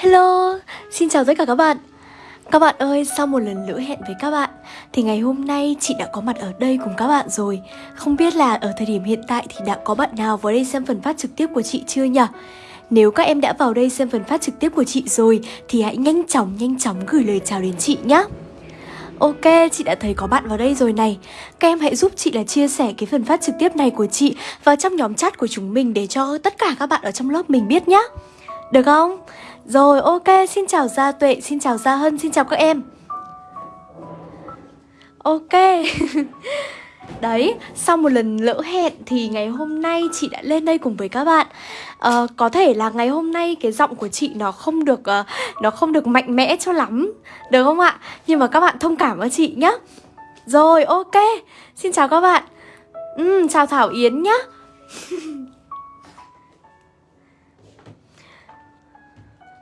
Hello, xin chào tất cả các bạn. Các bạn ơi, sau một lần lỡ hẹn với các bạn Thì ngày hôm nay chị đã có mặt ở đây cùng các bạn rồi. Không biết là ở thời điểm hiện tại thì đã có bạn nào vào đây xem phần phát trực tiếp của chị chưa nhỉ? Nếu các em đã vào đây xem phần phát trực tiếp của chị rồi Thì hãy nhanh chóng nhanh chóng gửi lời chào đến chị nhé Ok, chị đã thấy có bạn vào đây rồi này. Các em hãy giúp chị là chia sẻ cái phần phát trực tiếp này của chị Vào trong nhóm chat của chúng mình để cho tất cả các bạn ở trong lớp mình biết nhé Được không? Rồi ok, xin chào Gia Tuệ, xin chào Gia Hân, xin chào các em. Ok. Đấy, sau một lần lỡ hẹn thì ngày hôm nay chị đã lên đây cùng với các bạn. À, Có thể là ngày hôm nay cái giọng của chị nó không được uh, nó không được mạnh mẽ cho lắm Được không ạ? Nhưng mà các bạn thông cảm với chị nhé Rồi, ok, xin chào các bạn. Ừ, Chào Thảo Yến nhé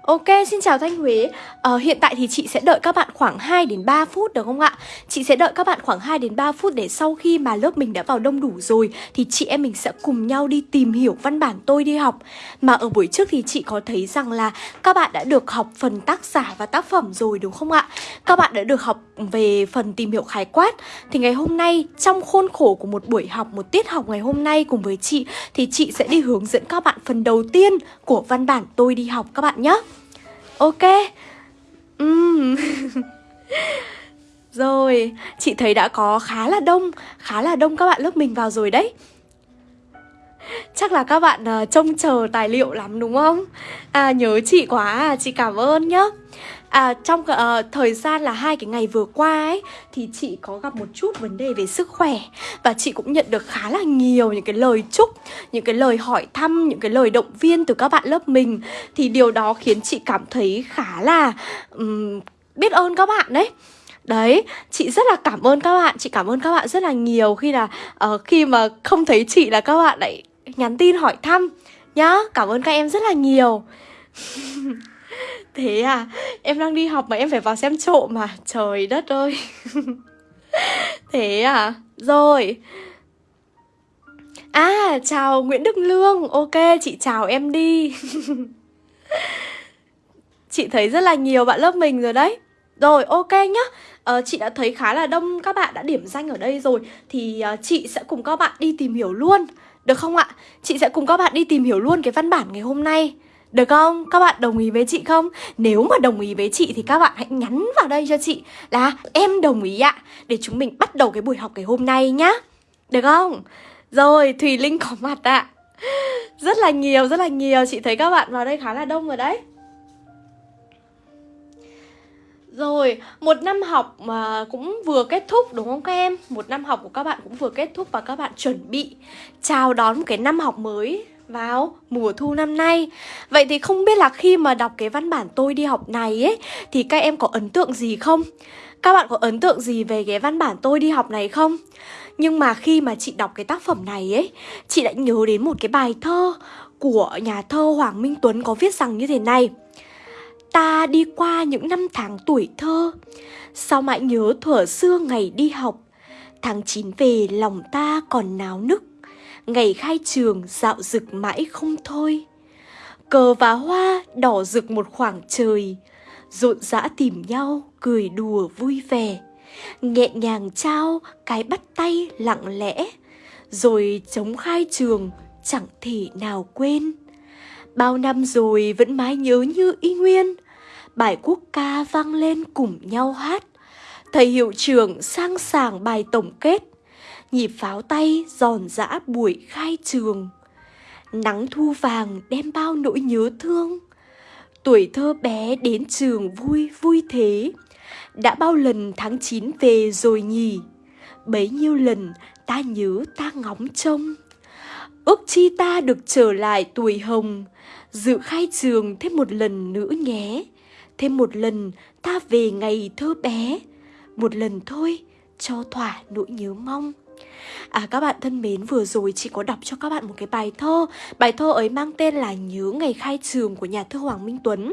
Ok, xin chào Thanh Huế ờ, Hiện tại thì chị sẽ đợi các bạn khoảng 2 đến 3 phút được không ạ? Chị sẽ đợi các bạn khoảng 2 đến 3 phút để sau khi mà lớp mình đã vào đông đủ rồi Thì chị em mình sẽ cùng nhau đi tìm hiểu văn bản tôi đi học Mà ở buổi trước thì chị có thấy rằng là các bạn đã được học phần tác giả và tác phẩm rồi đúng không ạ? Các bạn đã được học về phần tìm hiểu khái quát Thì ngày hôm nay trong khuôn khổ của một buổi học, một tiết học ngày hôm nay cùng với chị Thì chị sẽ đi hướng dẫn các bạn phần đầu tiên của văn bản tôi đi học các bạn nhé Ok uhm. Rồi, chị thấy đã có khá là đông Khá là đông các bạn lớp mình vào rồi đấy Chắc là các bạn uh, trông chờ tài liệu lắm đúng không? À nhớ chị quá à, chị cảm ơn nhá À trong uh, thời gian là hai cái ngày vừa qua ấy Thì chị có gặp một chút vấn đề về sức khỏe. Và chị cũng nhận được khá là nhiều những cái lời chúc Những cái lời hỏi thăm, những cái lời động viên từ các bạn lớp mình. Thì điều đó khiến chị cảm thấy khá là um, biết ơn các bạn đấy. Đấy, chị rất là cảm ơn các bạn Chị cảm ơn các bạn rất là nhiều khi là uh, Khi mà không thấy chị là các bạn lại nhắn tin hỏi thăm Nhá, cảm ơn các em rất là nhiều. Thế à, em đang đi học mà em phải vào xem trộm mà. Trời đất ơi. Thế à, rồi. À, chào Nguyễn Đức Lương. Ok, chị chào em đi. Chị thấy rất là nhiều bạn lớp mình rồi đấy. Rồi, ok nhá. Uh, Chị đã thấy khá là đông các bạn đã điểm danh ở đây rồi. Thì uh, chị sẽ cùng các bạn đi tìm hiểu luôn. Được không ạ? Chị sẽ cùng các bạn đi tìm hiểu luôn cái văn bản ngày hôm nay được không? Các bạn đồng ý với chị không? Nếu mà đồng ý với chị thì các bạn hãy nhắn vào đây cho chị là em đồng ý ạ Để chúng mình bắt đầu cái buổi học ngày hôm nay nhá Được không? Rồi, Thùy Linh có mặt ạ Rất là nhiều, rất là nhiều Chị thấy các bạn vào đây khá là đông rồi đấy rồi, một năm học mà cũng vừa kết thúc đúng không các em? Một năm học của các bạn cũng vừa kết thúc và các bạn chuẩn bị chào đón một cái năm học mới vào mùa thu năm nay Vậy thì không biết là khi mà đọc cái văn bản tôi đi học này ấy, Thì các em có ấn tượng gì không? Các bạn có ấn tượng gì về cái văn bản tôi đi học này không? Nhưng mà khi mà chị đọc cái tác phẩm này ấy, Chị đã nhớ đến một cái bài thơ của nhà thơ Hoàng Minh Tuấn có viết rằng như thế này Ta đi qua những năm tháng tuổi thơ, Sao mãi nhớ thuở xưa ngày đi học Tháng 9 về, lòng ta còn náo nức Ngày khai trường dạo rực mãi không thôi. Cờ và hoa đỏ rực một khoảng trời, Rộn rã tìm nhau, cười đùa vui vẻ. Nhẹ nhàng trao cái bắt tay lặng lẽ, Rồi chống khai trường chẳng thể nào quên. Bao năm rồi vẫn mãi nhớ như y nguyên, Bài quốc ca vang lên cùng nhau hát. Thầy hiệu trưởng sang sàng bài tổng kết nhịp pháo tay giòn giã buổi khai trường. Nắng thu vàng đem bao nỗi nhớ thương. Tuổi thơ bé đến trường vui vui thế. Đã bao lần tháng 9 về rồi nhỉ? Bấy nhiêu lần ta nhớ ta ngóng trông. Ước chi ta được trở lại tuổi hồng, dự khai trường thêm một lần nữa nhé. Thêm một lần ta về ngày thơ bé, một lần thôi cho thỏa nỗi nhớ mong. À các bạn thân mến, vừa rồi chị có đọc cho các bạn một cái bài thơ. Bài thơ ấy mang tên là Nhớ ngày khai trường của nhà thơ Hoàng Minh Tuấn.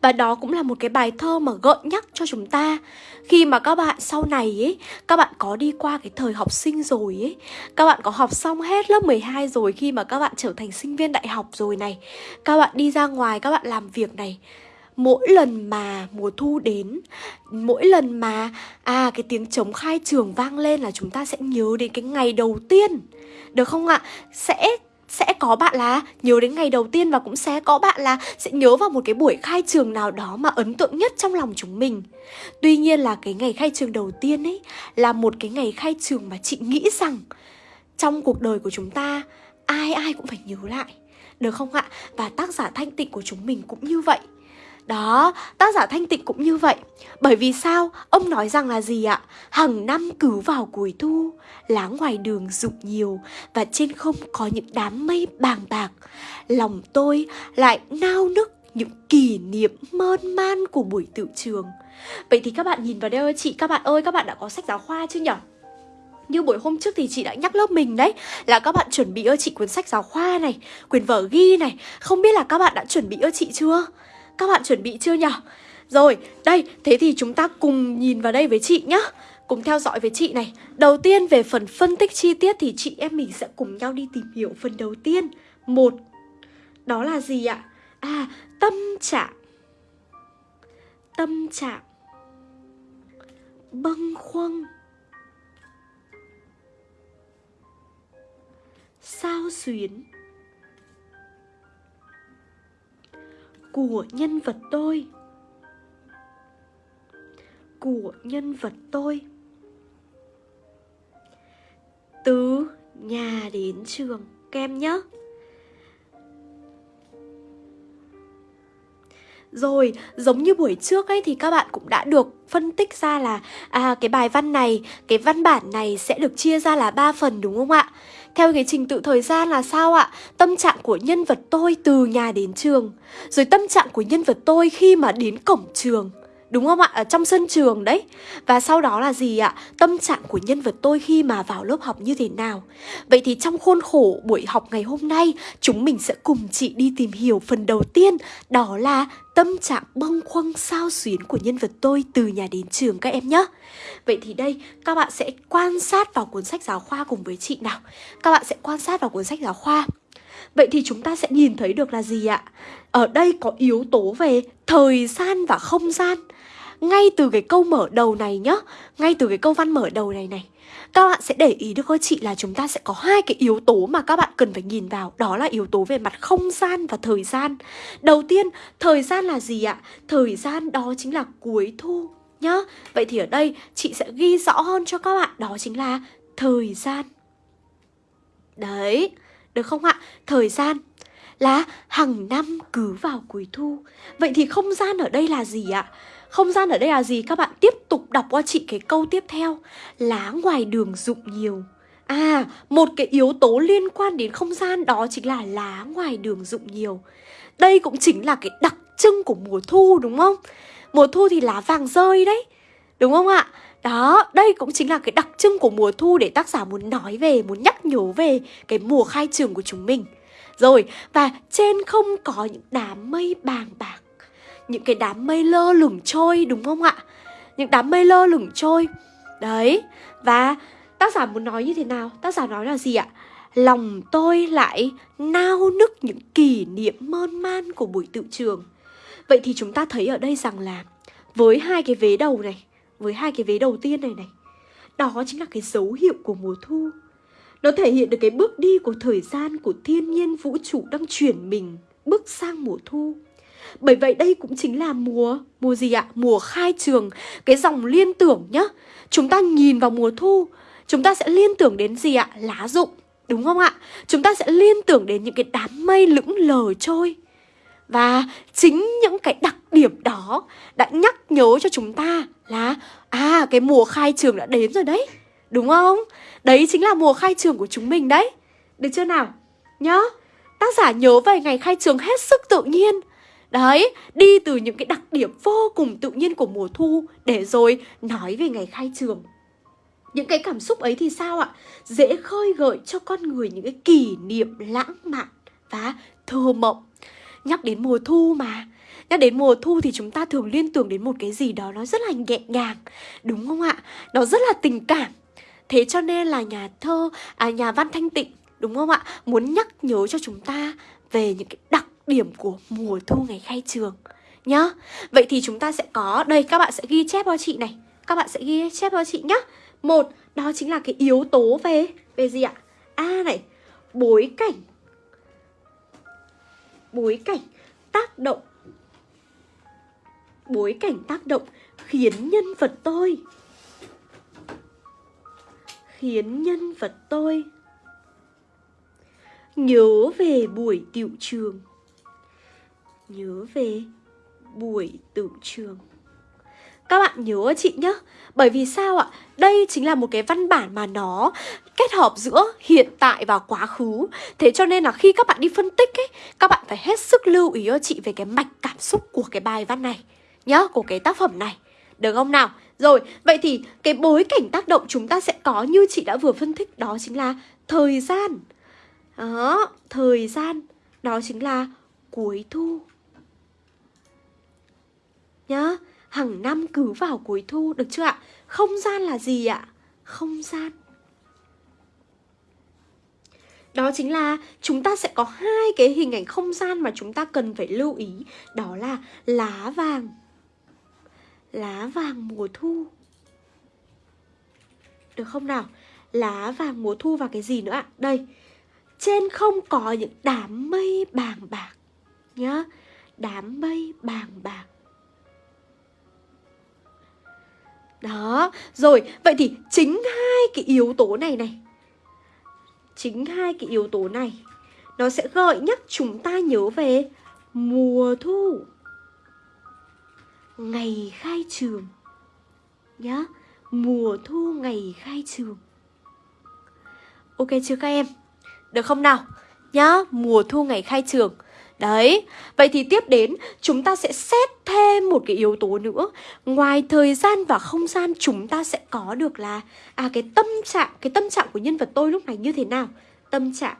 Và đó cũng là một cái bài thơ mà gợi nhắc cho chúng ta. Khi mà các bạn sau này ấy Các bạn có đi qua cái thời học sinh rồi ấy Các bạn có học xong hết lớp 12 rồi Khi mà các bạn trở thành sinh viên đại học rồi này Các bạn đi ra ngoài các bạn làm việc này mỗi lần mà mùa thu đến, mỗi lần mà à cái tiếng trống khai trường vang lên là chúng ta sẽ nhớ đến cái ngày đầu tiên được không ạ sẽ sẽ có bạn là nhớ đến ngày đầu tiên và cũng sẽ có bạn là sẽ nhớ vào một cái buổi khai trường nào đó mà ấn tượng nhất trong lòng chúng mình. Tuy nhiên là cái ngày khai trường đầu tiên ấy là một cái ngày khai trường mà chị nghĩ rằng trong cuộc đời của chúng ta, ai ai cũng phải nhớ lại. Được không ạ? Và tác giả thanh tịnh của chúng mình cũng như vậy. Đó, tác giả Thanh Tịnh cũng như vậy Bởi vì sao? Ông nói rằng là gì ạ? Hằng năm cứ vào cuối thu Lá ngoài đường rụng nhiều Và trên không có những đám mây bàng bạc Lòng tôi lại nao nức những kỷ niệm mơn man của buổi tự trường Vậy thì các bạn nhìn vào đây ơi chị Các bạn ơi, các bạn đã có sách giáo khoa chưa nhỉ? Như buổi hôm trước thì chị đã nhắc lớp mình đấy Là các bạn chuẩn bị ơ chị cuốn sách giáo khoa này Quyển vở ghi này Không biết là các bạn đã chuẩn bị ơ chị chưa? Các bạn chuẩn bị chưa nhỉ? Rồi, đây, thế thì chúng ta cùng nhìn vào đây với chị nhá. Cùng theo dõi với chị này. Đầu tiên về phần phân tích chi tiết thì chị em mình sẽ cùng nhau đi tìm hiểu phần đầu tiên. Một, đó là gì ạ? À, tâm trạng. Tâm trạng. Bâng khuâng. Sao xuyến. Của nhân vật tôi. Của nhân vật tôi. Từ nhà đến trường kem nhé Rồi, giống như buổi trước ấy thì các bạn cũng đã được phân tích ra là à cái bài văn này, cái văn bản này sẽ được chia ra là ba phần đúng không ạ? Theo cái trình tự thời gian là sao ạ? Tâm trạng của nhân vật tôi từ nhà đến trường Rồi tâm trạng của nhân vật tôi khi mà đến cổng trường Đúng không ạ? Ở trong sân trường đấy Và sau đó là gì ạ? Tâm trạng của nhân vật tôi khi mà vào lớp học như thế nào Vậy thì trong khuôn khổ buổi học ngày hôm nay Chúng mình sẽ cùng chị đi tìm hiểu phần đầu tiên Đó là tâm trạng bâng khuâng sao xuyến của nhân vật tôi từ nhà đến trường các em nhé Vậy thì đây, các bạn sẽ quan sát vào cuốn sách giáo khoa cùng với chị nào. Các bạn sẽ quan sát vào cuốn sách giáo khoa. Vậy thì chúng ta sẽ nhìn thấy được là gì ạ? Ở đây có yếu tố về thời gian và không gian. Ngay từ cái câu mở đầu này nhá, Ngay từ cái câu văn mở đầu này này các bạn sẽ để ý được cô chị là chúng ta sẽ có hai cái yếu tố mà các bạn cần phải nhìn vào Đó là yếu tố về mặt không gian và thời gian Đầu tiên, thời gian là gì ạ? Thời gian đó chính là cuối thu nhá Vậy thì ở đây chị sẽ ghi rõ hơn cho các bạn Đó chính là thời gian Đấy, được không ạ? Thời gian là hàng năm cứ vào cuối thu Vậy thì không gian ở đây là gì ạ? Không gian ở đây là gì? Các bạn tiếp tục đọc qua chị cái câu tiếp theo Lá ngoài đường rụng nhiều À, một cái yếu tố liên quan đến không gian đó chính là lá ngoài đường rụng nhiều Đây cũng chính là cái đặc trưng của mùa thu đúng không? Mùa thu thì lá vàng rơi đấy Đúng không ạ? Đó, đây cũng chính là cái đặc trưng của mùa thu để tác giả muốn nói về, muốn nhắc nhớ về cái mùa khai trường của chúng mình Rồi, và trên không có những đám mây bàng bạc những cái đám mây lơ lửng trôi đúng không ạ? Những đám mây lơ lửng trôi. Đấy, và tác giả muốn nói như thế nào? Tác giả nói là gì ạ? Lòng tôi lại nao nức những kỷ niệm mơn man của buổi tự trường. Vậy thì chúng ta thấy ở đây rằng là với hai cái vế đầu này, với hai cái vế đầu tiên này này, đó chính là cái dấu hiệu của mùa thu. Nó thể hiện được cái bước đi của thời gian của thiên nhiên vũ trụ đang chuyển mình bước sang mùa thu. Bởi vậy đây cũng chính là mùa, mùa gì ạ? Mùa khai trường, cái dòng liên tưởng nhá. Chúng ta nhìn vào mùa thu, chúng ta sẽ liên tưởng đến gì ạ? Lá rụng, đúng không ạ? Chúng ta sẽ liên tưởng đến những cái đám mây lững lờ trôi. Và chính những cái đặc điểm đó đã nhắc nhớ cho chúng ta là À cái mùa khai trường đã đến rồi đấy Đúng không? Đấy chính là mùa khai trường của chúng mình đấy Được chưa nào? Nhá Tác giả nhớ về ngày khai trường hết sức tự nhiên Đấy, đi từ những cái đặc điểm vô cùng tự nhiên của mùa thu để rồi nói về ngày khai trường. Những cái cảm xúc ấy thì sao ạ? Dễ khơi gợi cho con người những cái kỷ niệm lãng mạn và thơ mộng. Nhắc đến mùa thu mà, Nhắc đến mùa thu thì chúng ta thường liên tưởng đến một cái gì đó nó rất là nhẹ nhàng Đúng không ạ? Nó rất là tình cảm Thế cho nên là nhà thơ, à nhà văn Thanh Tịnh Đúng không ạ? Muốn nhắc nhớ cho chúng ta về những cái đặc điểm của mùa thu ngày khai trường Nhá. Vậy thì chúng ta sẽ có, đây các bạn sẽ ghi chép cho chị này. Các bạn sẽ ghi chép cho chị nhá. Một, đó chính là cái yếu tố về Về gì ạ? A này, bối cảnh. Bối cảnh tác động. Bối cảnh tác động khiến nhân vật tôi. Khiến nhân vật tôi Nhớ về buổi tiệu trường. Nhớ về buổi tự trường Các bạn nhớ chị nhé Bởi vì sao ạ? Đây chính là một cái văn bản mà nó kết hợp giữa hiện tại và quá khứ. Thế cho nên là khi các bạn đi phân tích ấy Các bạn phải hết sức lưu ý cho chị về cái mạch cảm xúc của cái bài văn này Nhá, của cái tác phẩm này. Được không nào? Rồi, vậy thì cái bối cảnh tác động chúng ta sẽ có như chị đã vừa phân tích Đó chính là thời gian. Đó, thời gian Đó chính là cuối thu. Nhá, hàng năm cứ vào cuối thu được chưa ạ? Không gian là gì ạ? Không gian đó chính là chúng ta sẽ có hai cái hình ảnh không gian mà chúng ta cần phải lưu ý Đó là lá vàng Lá vàng mùa thu Được không nào? Lá vàng mùa thu và cái gì nữa ạ? Đây Trên không có những đám mây bàng bạc Nhá Đám mây bàng bạc Đó, rồi, vậy thì chính hai cái yếu tố này này Chính hai cái yếu tố này Nó sẽ gợi nhắc chúng ta nhớ về mùa thu Ngày khai trường Nhá, mùa thu ngày khai trường Ok chưa các em? Được không nào? Nhá, mùa thu ngày khai trường Đấy, vậy thì tiếp đến chúng ta sẽ xét thêm một cái yếu tố nữa. Ngoài thời gian và không gian chúng ta sẽ có được là À cái tâm trạng, cái tâm trạng của nhân vật tôi lúc này như thế nào? Tâm trạng.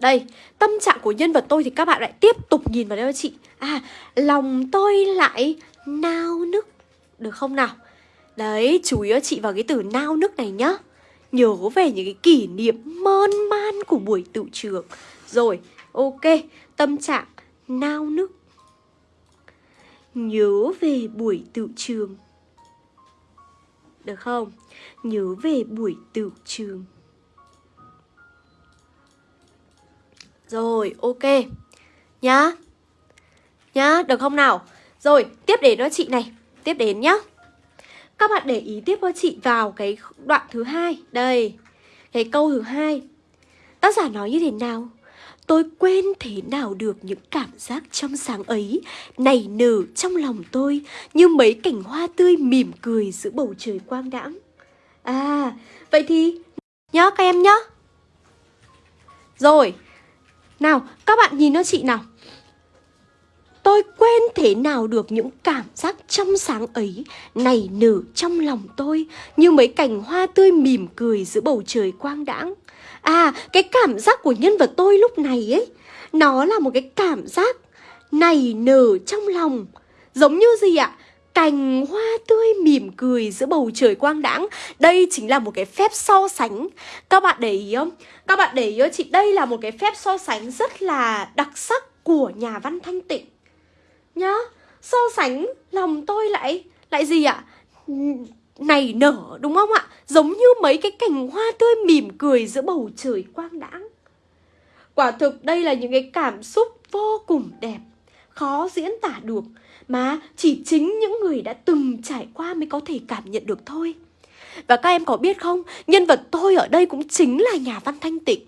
Đây, tâm trạng của nhân vật tôi thì các bạn lại tiếp tục nhìn vào đây chị. À, lòng tôi lại nao nức. Được không nào? Đấy, chú ý chị vào cái từ nao nức này nhá. Nhớ về những cái kỷ niệm mơn man của buổi tự trường Rồi, ok, tâm trạng nao nức. Nhớ về buổi tự trường. Được không? Nhớ về buổi tự trường. Rồi, ok. Nhá. Nhá, được không nào? Rồi, tiếp đến đó chị này. Tiếp đến nhá. Các bạn để ý tiếp với chị vào cái đoạn thứ hai. Đây Cái câu thứ hai. Tác giả nói như thế nào? Tôi quên thế nào được những cảm giác trong sáng ấy, Nảy nở trong lòng tôi Như mấy cảnh hoa tươi mỉm cười giữa bầu trời quang đãng. À Vậy thì nhớ các em nhá Rồi, Nào, các bạn nhìn nó chị nào. Tôi quên thế nào được những cảm giác trong sáng ấy, Nảy nở trong lòng tôi Như mấy cành hoa tươi mỉm cười giữa bầu trời quang đãng. À, À cái cảm giác của nhân vật tôi lúc này ấy, Nó là một cái cảm giác nảy nở trong lòng Giống như gì ạ? Cành hoa tươi mỉm cười giữa bầu trời quang đãng Đây chính là một cái phép so sánh Các bạn để ý không? Các bạn để ý chị? Đây là một cái phép so sánh rất là đặc sắc của nhà văn Thanh Tịnh nhá, so sánh lòng tôi lại lại gì ạ này nở đúng không ạ? Giống như mấy cái cành hoa tươi mỉm cười giữa bầu trời quang đãng. Quả thực đây là những cái cảm xúc vô cùng đẹp khó diễn tả được mà chỉ chính những người đã từng trải qua mới có thể cảm nhận được thôi. Và các em có biết không nhân vật tôi ở đây cũng chính là nhà văn thanh tịnh.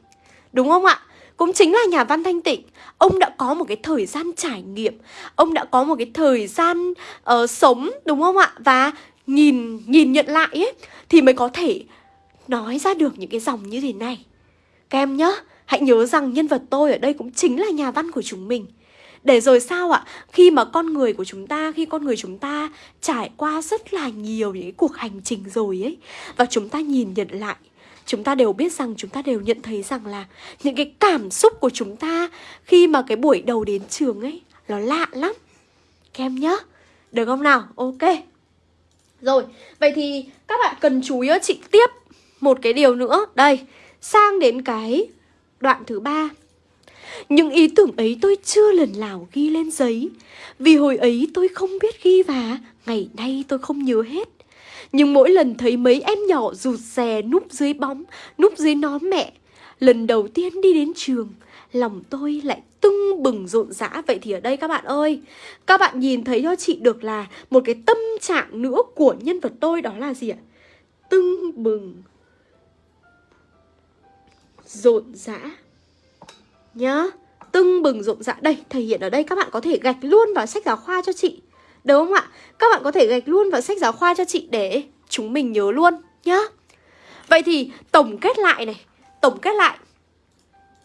Đúng không ạ? Cũng chính là nhà văn Thanh Tịnh. Ông đã có một cái thời gian trải nghiệm Ông đã có một cái thời gian uh, sống đúng không ạ? Và nhìn nhìn nhận lại ấy Thì mới có thể nói ra được những cái dòng như thế này. Các em nhớ, Hãy nhớ rằng nhân vật tôi ở đây cũng chính là nhà văn của chúng mình. Để rồi sao ạ? Khi mà con người của chúng ta, khi con người chúng ta trải qua rất là nhiều những cái cuộc hành trình rồi ấy Và chúng ta nhìn nhận lại chúng ta đều biết rằng chúng ta đều nhận thấy rằng là những cái cảm xúc của chúng ta khi mà cái buổi đầu đến trường ấy nó lạ lắm. Các em nhá được không nào? Ok rồi, vậy thì các bạn cần chú ý chị, tiếp một cái điều nữa. Đây, sang đến cái đoạn thứ ba. Những ý tưởng ấy tôi chưa lần nào ghi lên giấy. Vì hồi ấy tôi không biết ghi và Ngày nay tôi không nhớ hết. Nhưng mỗi lần thấy mấy em nhỏ rụt rè núp dưới bóng, Núp dưới nón mẹ, Lần đầu tiên đi đến trường Lòng tôi lại tưng bừng rộn rã. Vậy thì ở đây các bạn ơi Các bạn nhìn thấy cho chị được là Một cái tâm trạng nữa của nhân vật tôi Đó là gì ạ? Tưng bừng Rộn rã. Nhá Tưng bừng rộn rã. Đây, thể hiện ở đây các bạn có thể gạch luôn vào sách giáo khoa cho chị. Đúng không ạ? Các bạn có thể gạch luôn vào sách giáo khoa cho chị để chúng mình nhớ luôn nhá. Vậy thì tổng kết lại này Tổng kết lại.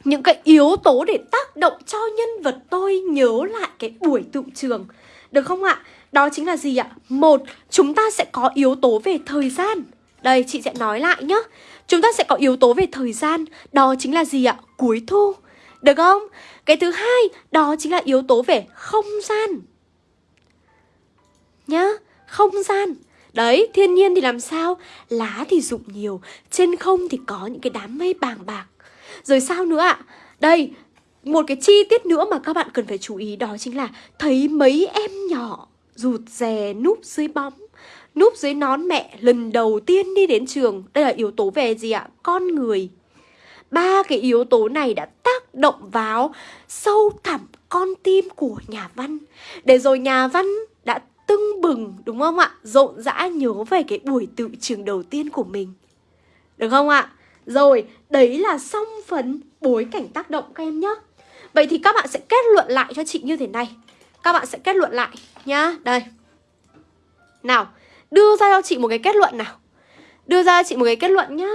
Những cái yếu tố để tác động cho nhân vật tôi nhớ lại cái buổi tự trường Được không ạ? Đó chính là gì ạ? Một, chúng ta sẽ có yếu tố về thời gian Đây, chị sẽ nói lại nhá Chúng ta sẽ có yếu tố về thời gian Đó chính là gì ạ? Cuối thu được không? Cái thứ hai đó chính là yếu tố về không gian Nhá, không gian Đấy, thiên nhiên thì làm sao? Lá thì rụng nhiều Trên không thì có những cái đám mây bàng bạc rồi sao nữa ạ? Đây, một cái chi tiết nữa mà các bạn cần phải chú ý Đó chính là thấy mấy em nhỏ rụt rè núp dưới bóng Núp dưới nón mẹ lần đầu tiên đi đến trường Đây là yếu tố về gì ạ? Con người Ba cái yếu tố này đã tác động vào sâu thẳm con tim của nhà văn Để rồi nhà văn đã tưng bừng đúng không ạ? Rộn rã nhớ về cái buổi tự trường đầu tiên của mình Được không ạ? Rồi, đấy là xong phần bối cảnh tác động các em nhé Vậy thì các bạn sẽ kết luận lại cho chị như thế này. Các bạn sẽ kết luận lại nhá. Đây. Nào, đưa ra cho chị một cái kết luận nào. Đưa ra cho chị một cái kết luận nhá.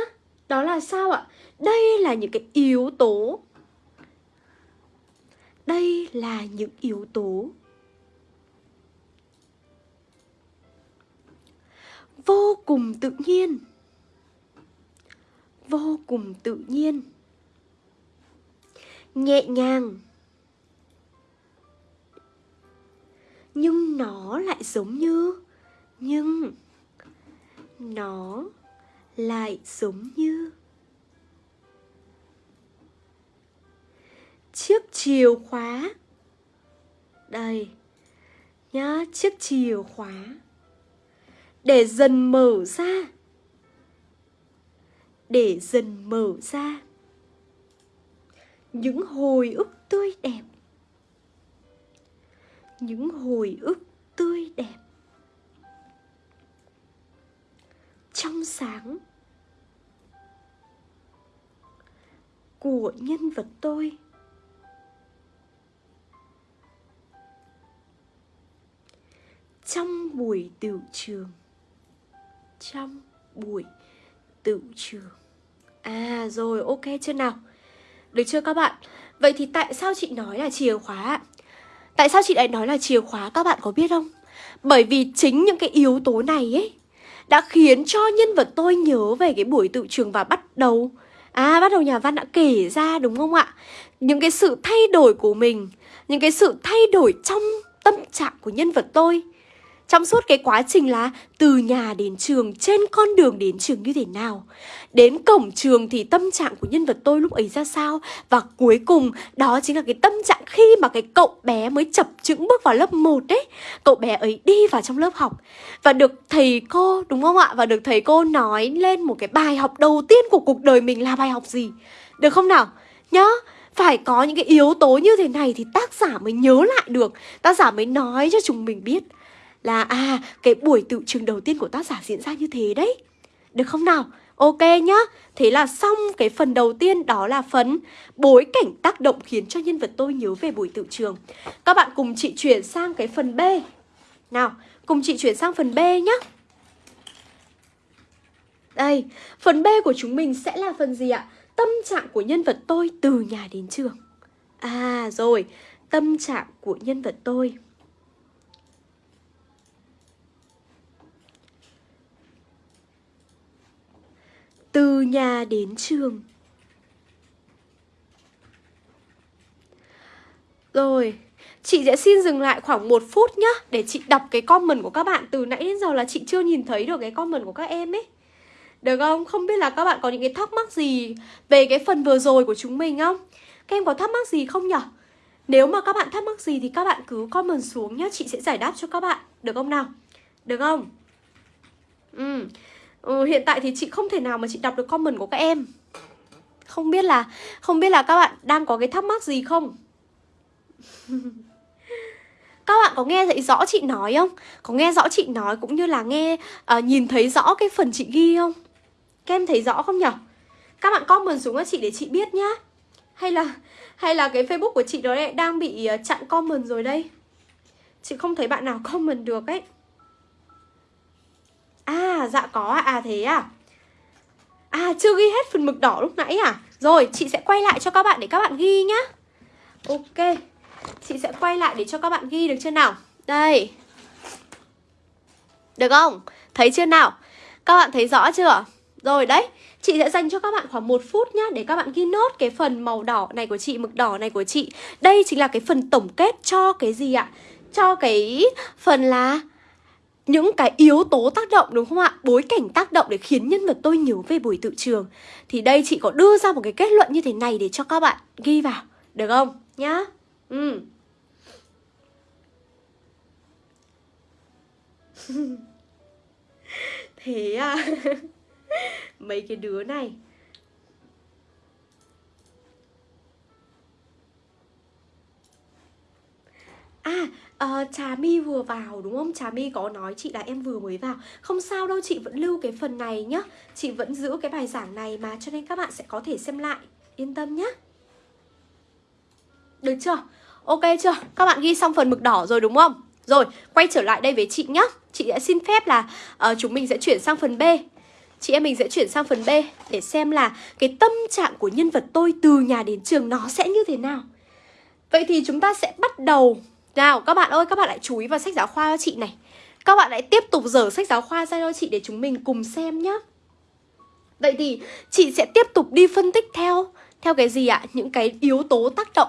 Đó là sao ạ? Đây là những cái yếu tố. Đây là những yếu tố. Vô cùng tự nhiên. Vô cùng tự nhiên. Nhẹ nhàng. Nhưng nó lại giống như, Nhưng Nó lại giống như. Chiếc chìa khóa. Đây, nhá, chiếc chìa khóa. Để dần mở ra để dần mở ra. Những hồi ức tươi đẹp. Những hồi ức tươi đẹp. Trong sáng của nhân vật tôi. Trong buổi tiểu trường. Trong buổi tự trường à rồi, ok chưa nào? Được chưa các bạn? Vậy thì tại sao chị nói là chìa khóa tại sao chị lại nói là chìa khóa các bạn có biết không? Bởi vì chính những cái yếu tố này ấy đã khiến cho nhân vật tôi nhớ về cái buổi tự trường và bắt đầu. À bắt đầu nhà văn đã kể ra, đúng không ạ? Những cái sự thay đổi của mình, Những cái sự thay đổi trong tâm trạng của nhân vật tôi trong suốt cái quá trình là từ nhà đến trường, trên con đường đến trường như thế nào. Đến cổng trường thì tâm trạng của nhân vật tôi lúc ấy ra sao. Và cuối cùng đó chính là cái tâm trạng khi mà cái cậu bé mới chập chững bước vào lớp 1 đấy. Cậu bé ấy đi vào trong lớp học và được thầy cô, đúng không ạ? Và được thầy cô nói lên một cái bài học đầu tiên của cuộc đời mình là bài học gì. Được không nào? Nhá, phải có những cái yếu tố như thế này thì tác giả mới nhớ lại được Tác giả mới nói cho chúng mình biết là à cái buổi tự trường đầu tiên của tác giả diễn ra như thế đấy. Được không nào? Ok nhá. Thế là xong cái phần đầu tiên đó là phần bối cảnh tác động khiến cho nhân vật tôi nhớ về buổi tự trường Các bạn cùng chị chuyển sang cái phần B. Nào, cùng chị chuyển sang phần B nhá. Đây, phần B của chúng mình sẽ là phần gì ạ? Tâm trạng của nhân vật tôi từ nhà đến trường. À rồi, tâm trạng của nhân vật tôi. Từ nhà đến trường Rồi, Chị sẽ xin dừng lại khoảng một phút nhá, Để chị đọc cái comment của các bạn Từ nãy đến giờ là chị chưa nhìn thấy được cái comment của các em ấy Được không? Không biết là các bạn có những cái thắc mắc gì Về cái phần vừa rồi của chúng mình không? Các em có thắc mắc gì không nhở? Nếu mà các bạn thắc mắc gì thì các bạn cứ comment xuống nhá, Chị sẽ giải đáp cho các bạn Được không nào? Được không? Ừ ừ Hiện tại thì chị không thể nào mà chị đọc được comment của các em Không biết là Không biết là các bạn đang có cái thắc mắc gì không? Các bạn có nghe thấy rõ chị nói không? Có nghe rõ chị nói cũng như là nghe uh, nhìn thấy rõ cái phần chị ghi không? Các em thấy rõ không nhở Các bạn comment xuống cho chị để chị biết nhá Hay là hay là cái Facebook của chị đó lại đang bị ờ, chặn comment rồi đây Chị không thấy bạn nào comment được ấy À dạ có à, à thế à À chưa ghi hết phần mực đỏ lúc nãy à Rồi chị sẽ quay lại cho các bạn để các bạn ghi nhá Ok Chị sẽ quay lại để cho các bạn ghi được chưa nào Đây Được không? Thấy chưa nào? Các bạn thấy rõ chưa? Rồi đấy Chị sẽ dành cho các bạn khoảng một phút nhá Để các bạn ghi nốt cái phần màu đỏ này của chị Mực đỏ này của chị Đây chính là cái phần tổng kết cho cái gì ạ? Cho cái phần là những cái yếu tố tác động, đúng không ạ? Bối cảnh tác động để khiến nhân vật tôi nhớ về buổi tự trường. Thì đây chị có đưa ra một cái kết luận như thế này để cho các bạn ghi vào, Được không? Nhá. Ừ. Thế à? Mấy cái đứa này. À, uh, Trà My vừa vào đúng không? Trà My có nói chị là em vừa mới vào Không sao đâu, chị vẫn lưu cái phần này nhá Chị vẫn giữ cái bài giảng này mà Cho nên các bạn sẽ có thể xem lại Yên tâm nhá Được chưa? Ok chưa? Các bạn ghi xong phần mực đỏ rồi đúng không? Rồi, quay trở lại đây với chị nhá Chị sẽ xin phép là uh, chúng mình sẽ chuyển sang phần B Chị em mình sẽ chuyển sang phần B Để xem là cái tâm trạng của nhân vật tôi từ nhà đến trường nó sẽ như thế nào Vậy thì chúng ta sẽ bắt đầu nào các bạn ơi, các bạn lại chú ý vào sách giáo khoa cho chị này. Các bạn lại tiếp tục dở sách giáo khoa ra cho chị để chúng mình cùng xem nhá. Vậy thì chị sẽ tiếp tục đi phân tích theo Theo cái gì ạ? Những cái yếu tố tác động.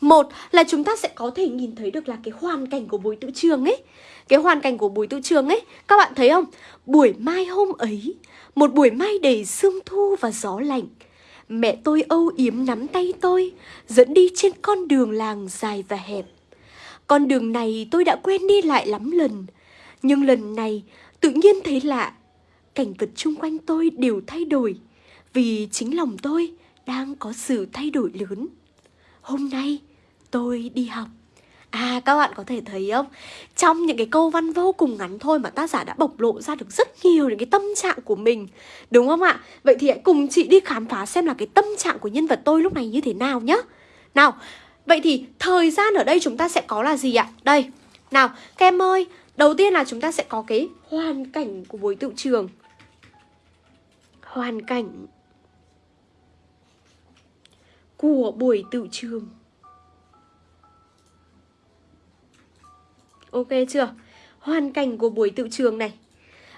Một là chúng ta sẽ có thể nhìn thấy được là cái hoàn cảnh của buổi tự trường ấy. Cái hoàn cảnh của buổi tự trường ấy Các bạn thấy không? Buổi mai hôm ấy Một buổi mai đầy sương thu và gió lạnh. Mẹ tôi âu yếm nắm tay tôi Dẫn đi trên con đường làng dài và hẹp. Con đường này tôi đã quen đi lại lắm lần. Nhưng lần này, tự nhiên thấy lạ. Cảnh vật chung quanh tôi đều thay đổi, Vì chính lòng tôi đang có sự thay đổi lớn. Hôm nay, tôi đi học. À các bạn có thể thấy không? Trong những cái câu văn vô cùng ngắn thôi Mà tác giả đã bộc lộ ra được rất nhiều Những cái tâm trạng của mình, Đúng không ạ? Vậy thì hãy cùng chị đi khám phá xem là Cái tâm trạng của nhân vật tôi lúc này như thế nào nhá. Nào Vậy thì thời gian ở đây chúng ta sẽ có là gì ạ? Đây, Nào các em ơi, Đầu tiên là chúng ta sẽ có cái hoàn cảnh của buổi tự trường. Hoàn cảnh Của buổi tự trường. Ok chưa? Hoàn cảnh của buổi tự trường này.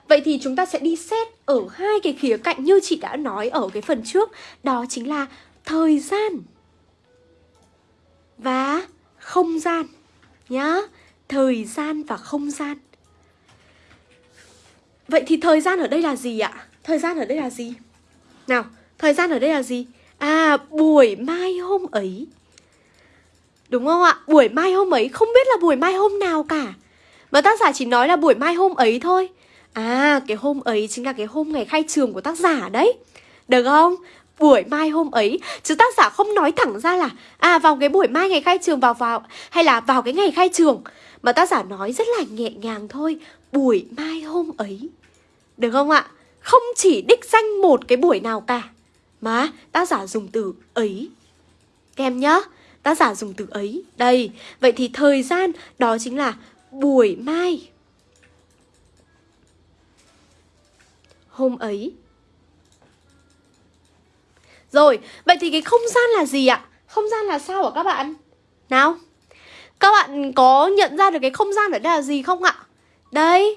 Vậy thì chúng ta sẽ đi xét ở hai cái khía cạnh như chị đã nói ở cái phần trước. Đó chính là thời gian. Và không gian Nhá Thời gian và không gian Vậy thì thời gian ở đây là gì ạ? Thời gian ở đây là gì? Nào, thời gian ở đây là gì? À, buổi mai hôm ấy Đúng không ạ? Buổi mai hôm ấy không biết là buổi mai hôm nào cả Mà tác giả chỉ nói là buổi mai hôm ấy thôi À cái hôm ấy chính là cái hôm ngày khai trường của tác giả đấy Được không? Buổi mai hôm ấy Chứ tác giả không nói thẳng ra là À vào cái buổi mai ngày khai trường vào vào Hay là vào cái ngày khai trường. Mà tác giả nói rất là nhẹ nhàng thôi Buổi mai hôm ấy. Được không ạ? Không chỉ đích danh một cái buổi nào cả Mà tác giả dùng từ ấy. Kèm nhá Tác giả dùng từ ấy. Đây, vậy thì thời gian đó chính là buổi mai. Hôm ấy rồi, vậy thì cái không gian là gì ạ? Không gian là sao hả các bạn? Nào Các bạn có nhận ra được cái không gian ở đây là gì không ạ? Đây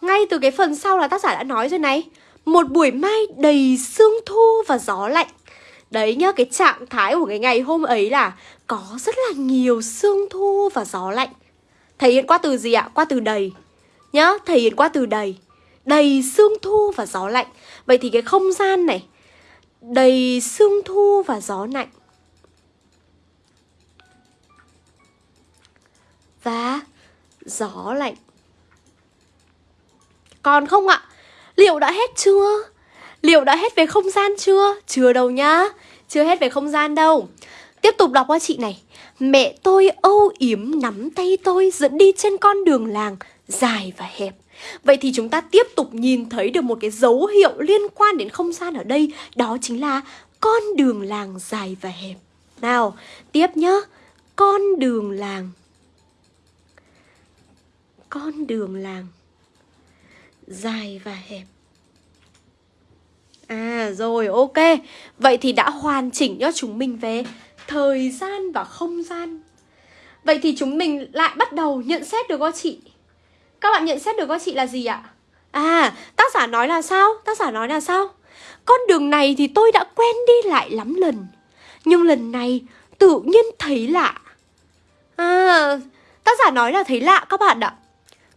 Ngay từ cái phần sau là tác giả đã nói rồi này Một buổi mai đầy sương thu và gió lạnh Đấy nhá, cái trạng thái của cái ngày hôm ấy là Có rất là nhiều sương thu và gió lạnh Thể hiện qua từ gì ạ? Qua từ đầy Nhá, thể hiện qua từ đầy Đầy sương thu và gió lạnh Vậy thì cái không gian này Đầy sương thu và gió lạnh Và gió lạnh Còn không ạ? Liệu đã hết chưa? Liệu đã hết về không gian chưa? Chưa đâu nhá Chưa hết về không gian đâu Tiếp tục đọc qua chị này Mẹ tôi âu yếm nắm tay tôi dẫn đi trên con đường làng dài và hẹp Vậy thì chúng ta tiếp tục nhìn thấy được một cái dấu hiệu liên quan đến không gian ở đây Đó chính là con đường làng dài và hẹp. Nào, tiếp nhá. Con đường làng. Con đường làng Dài và hẹp. À rồi ok. Vậy thì đã hoàn chỉnh cho chúng mình về Thời gian và không gian. Vậy thì chúng mình lại bắt đầu nhận xét được không chị? Các bạn nhận xét được các chị là gì ạ? À tác giả nói là sao? Tác giả nói là sao? Con đường này thì tôi đã quen đi lại lắm lần, Nhưng lần này tự nhiên thấy lạ À tác giả nói là thấy lạ các bạn ạ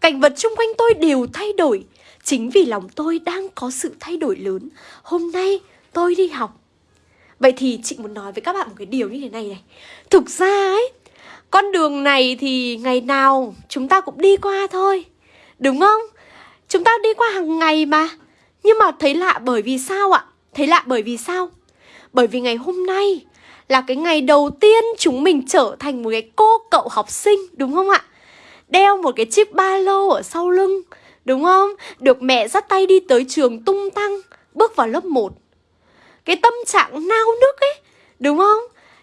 Cảnh vật xung quanh tôi đều thay đổi, Chính vì lòng tôi đang có sự thay đổi lớn Hôm nay tôi đi học Vậy thì chị muốn nói với các bạn một cái điều như thế này này Thực ra ấy con đường này thì ngày nào chúng ta cũng đi qua thôi, Đúng không? Chúng ta đi qua hàng ngày mà Nhưng mà thấy lạ bởi vì sao ạ? Thấy lạ bởi vì sao? Bởi vì ngày hôm nay là cái ngày đầu tiên chúng mình trở thành một cái cô cậu học sinh, Đúng không ạ? Đeo một cái chiếc ba lô ở sau lưng, Đúng không? Được mẹ dắt tay đi tới trường tung tăng, Bước vào lớp 1 Cái tâm trạng nao nức ấy, Đúng không?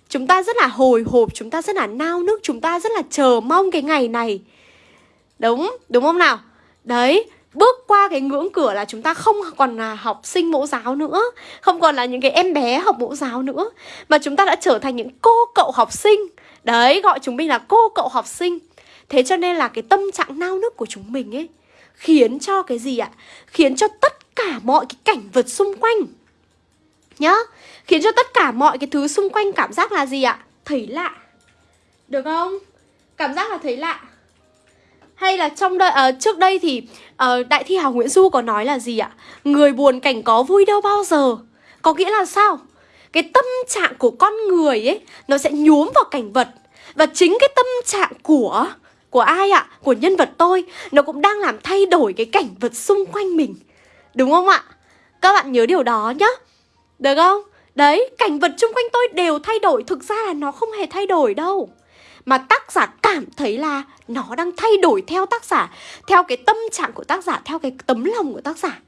Chúng ta rất là hồi hộp Chúng ta rất là nao nức Chúng ta rất là chờ mong cái ngày này Đúng, đúng không nào? Đấy, bước qua cái ngưỡng cửa là chúng ta không còn là học sinh mẫu giáo nữa Không còn là những cái em bé học mẫu giáo nữa Mà chúng ta đã trở thành những cô cậu học sinh Đấy, gọi chúng mình là cô cậu học sinh Thế cho nên là cái tâm trạng nao nức của chúng mình ấy khiến cho cái gì ạ? Khiến cho tất cả mọi cái cảnh vật xung quanh nhá, khiến cho tất cả mọi cái thứ xung quanh cảm giác là gì ạ? Thấy lạ. Được không? Cảm giác là thấy lạ. Hay là trong đây uh, ờ, trước đây thì uh, đại thi hào Nguyễn Du có nói là gì ạ? Người buồn cảnh có vui đâu bao giờ. Có nghĩa là sao? Cái tâm trạng của con người ấy nó sẽ nhuốm vào cảnh vật và chính cái tâm trạng của của ai ạ? Của nhân vật tôi Nó cũng đang làm thay đổi cái cảnh vật xung quanh mình Đúng không ạ? Các bạn nhớ điều đó nhá Được không? Đấy, cảnh vật xung quanh tôi đều thay đổi Thực ra là nó không hề thay đổi đâu. Mà tác giả cảm thấy là Nó đang thay đổi theo tác giả Theo cái tâm trạng của tác giả Theo cái tấm lòng của tác giả.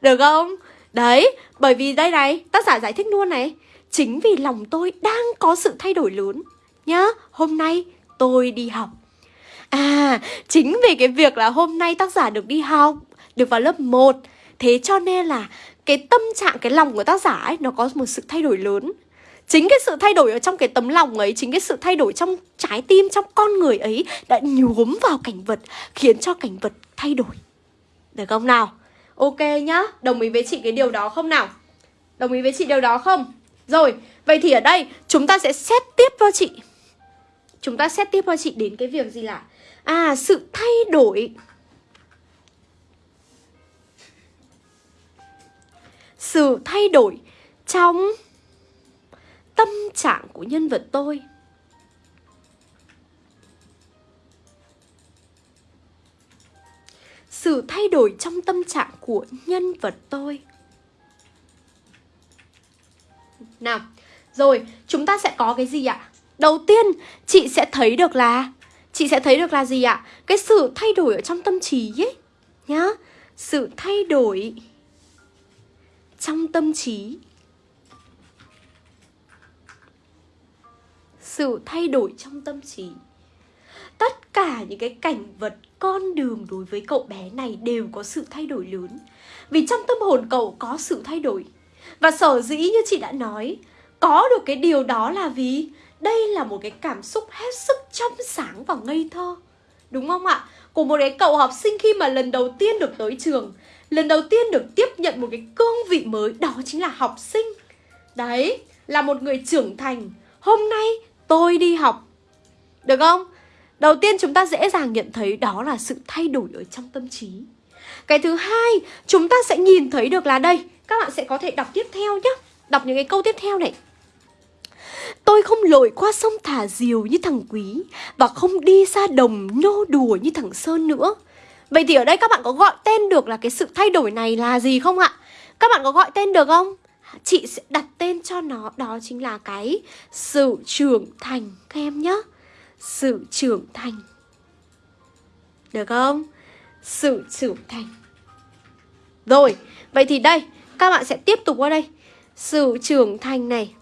Được không? Đấy, bởi vì đây này Tác giả giải thích luôn này. Chính vì lòng tôi đang có sự thay đổi lớn Nhá, hôm nay tôi đi học. À, chính vì cái việc là hôm nay tác giả được đi học, được vào lớp 1 Thế cho nên là cái tâm trạng, cái lòng của tác giả ấy nó có một sự thay đổi lớn Chính cái sự thay đổi ở trong cái tấm lòng ấy Chính cái sự thay đổi trong trái tim, trong con người ấy Đã nhuốm vào cảnh vật Khiến cho cảnh vật thay đổi Được không nào? Ok nhá, đồng ý với chị cái điều đó không nào? Đồng ý với chị điều đó không? Rồi, vậy thì ở đây chúng ta sẽ xét tiếp cho chị Chúng ta xét tiếp cho chị đến cái việc gì là À sự thay đổi Sự thay đổi trong tâm trạng của nhân vật tôi Sự thay đổi trong tâm trạng của nhân vật tôi Nào, rồi chúng ta sẽ có cái gì ạ? Đầu tiên, chị sẽ thấy được là chị sẽ thấy được là gì ạ? Cái sự thay đổi ở trong tâm trí ấy nhá. Sự thay đổi trong tâm trí. Sự thay đổi trong tâm trí. Tất cả những cái cảnh vật con đường đối với cậu bé này đều có sự thay đổi lớn. Vì trong tâm hồn cậu có sự thay đổi. Và sở dĩ như chị đã nói, có được cái điều đó là vì đây là một cái cảm xúc hết sức trong sáng và ngây thơ Đúng không ạ? Của một cái cậu học sinh khi mà lần đầu tiên được tới trường Lần đầu tiên được tiếp nhận một cái cương vị mới Đó chính là học sinh. Đấy, là một người trưởng thành. Hôm nay tôi đi học. Được không? Đầu tiên chúng ta dễ dàng nhận thấy đó là sự thay đổi ở trong tâm trí. Cái thứ hai, chúng ta sẽ nhìn thấy được là đây Các bạn sẽ có thể đọc tiếp theo nhé Đọc những cái câu tiếp theo này. Tôi không lội qua sông thả diều như thằng Quý Và không đi ra đồng nô đùa như thằng Sơn nữa. Vậy thì ở đây các bạn có gọi tên được là cái sự thay đổi này là gì không ạ? Các bạn có gọi tên được không? Chị sẽ đặt tên cho nó Đó chính là cái sự trưởng thành Các em nhé Sự trưởng thành Được không? Sự trưởng thành Rồi, vậy thì đây Các bạn sẽ tiếp tục qua đây Sự trưởng thành này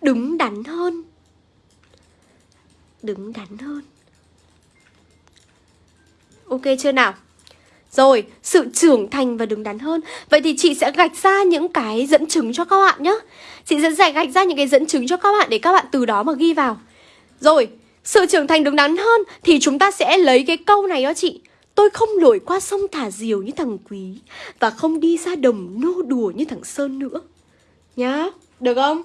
Đứng đắn hơn Đứng đắn hơn Ok chưa nào? Rồi, sự trưởng thành và đứng đắn hơn Vậy thì chị sẽ gạch ra những cái dẫn chứng cho các bạn nhé Chị sẽ giải gạch ra những cái dẫn chứng cho các bạn Để các bạn từ đó mà ghi vào Rồi, sự trưởng thành đứng đắn hơn Thì chúng ta sẽ lấy cái câu này đó chị Tôi không lội qua sông thả diều như thằng Quý Và không đi ra đồng nô đùa như thằng Sơn nữa Nhá, được không?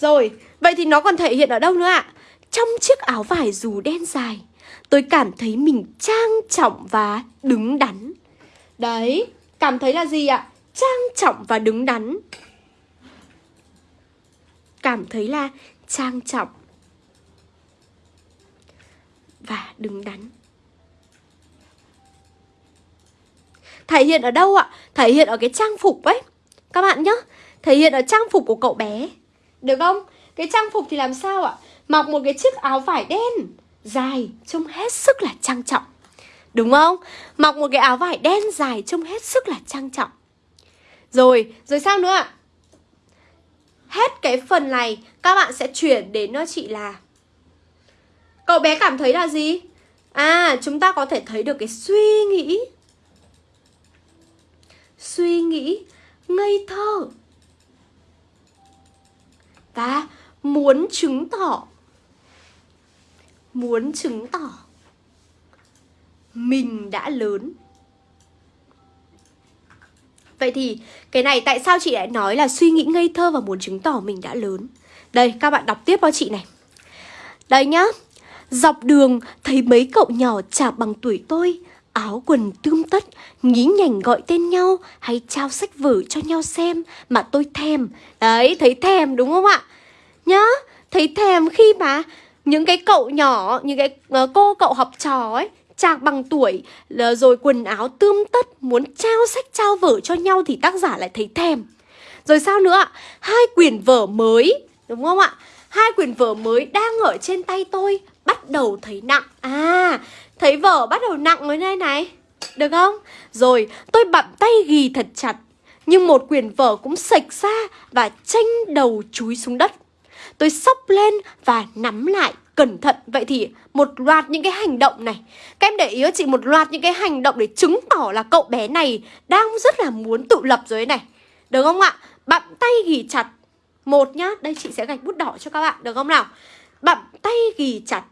Rồi, vậy thì nó còn thể hiện ở đâu nữa ạ? Trong chiếc áo vải dù đen dài Tôi cảm thấy mình trang trọng và đứng đắn Đấy, cảm thấy là gì ạ? Trang trọng và đứng đắn Cảm thấy là trang trọng Và đứng đắn Thể hiện ở đâu ạ? Thể hiện ở cái trang phục ấy Các bạn nhé Thể hiện ở trang phục của cậu bé Được không? Cái trang phục thì làm sao ạ? Mặc một cái chiếc áo vải đen Dài Trông hết sức là trang trọng Đúng không? Mặc một cái áo vải đen dài Trông hết sức là trang trọng Rồi, rồi sao nữa ạ? Hết cái phần này Các bạn sẽ chuyển đến nó chị là Cậu bé cảm thấy là gì? À, chúng ta có thể thấy được cái suy nghĩ Suy nghĩ ngây thơ Và muốn chứng tỏ muốn chứng tỏ. Mình đã lớn. Vậy thì cái này tại sao chị lại nói là suy nghĩ ngây thơ và muốn chứng tỏ mình đã lớn? Đây các bạn đọc tiếp cho chị này. Đây nhá. Dọc đường thấy mấy cậu nhỏ chả bằng tuổi tôi Áo quần tươm tất, nhí nhảnh gọi tên nhau Hay trao sách vở cho nhau xem Mà tôi thèm. Đấy, thấy thèm đúng không ạ? Nhá, thấy thèm khi mà những cái cậu nhỏ những cái uh, cô cậu học trò ấy chạc bằng tuổi ờ, rồi quần áo tươm tất muốn trao sách trao vở cho nhau thì tác giả lại thấy thèm. Rồi sao nữa ạ? Hai quyển vở mới đúng không ạ? Hai quyển vở mới đang ở trên tay tôi bắt đầu thấy nặng. À thấy vở bắt đầu nặng mới đây này. Được không? Rồi tôi bặm tay ghi thật chặt. Nhưng một quyển vở cũng sạch ra và tranh đầu chúi xuống đất. Tôi sốc lên và nắm lại cẩn thận Vậy thì một loạt những cái hành động này Các em để ý cho chị một loạt những cái hành động để chứng tỏ là cậu bé này Đang rất là muốn tự lập rồi này Được không ạ? Bặm tay ghi chặt Một nhá, đây chị sẽ gạch bút đỏ cho các bạn Được không nào? Bặm tay ghi chặt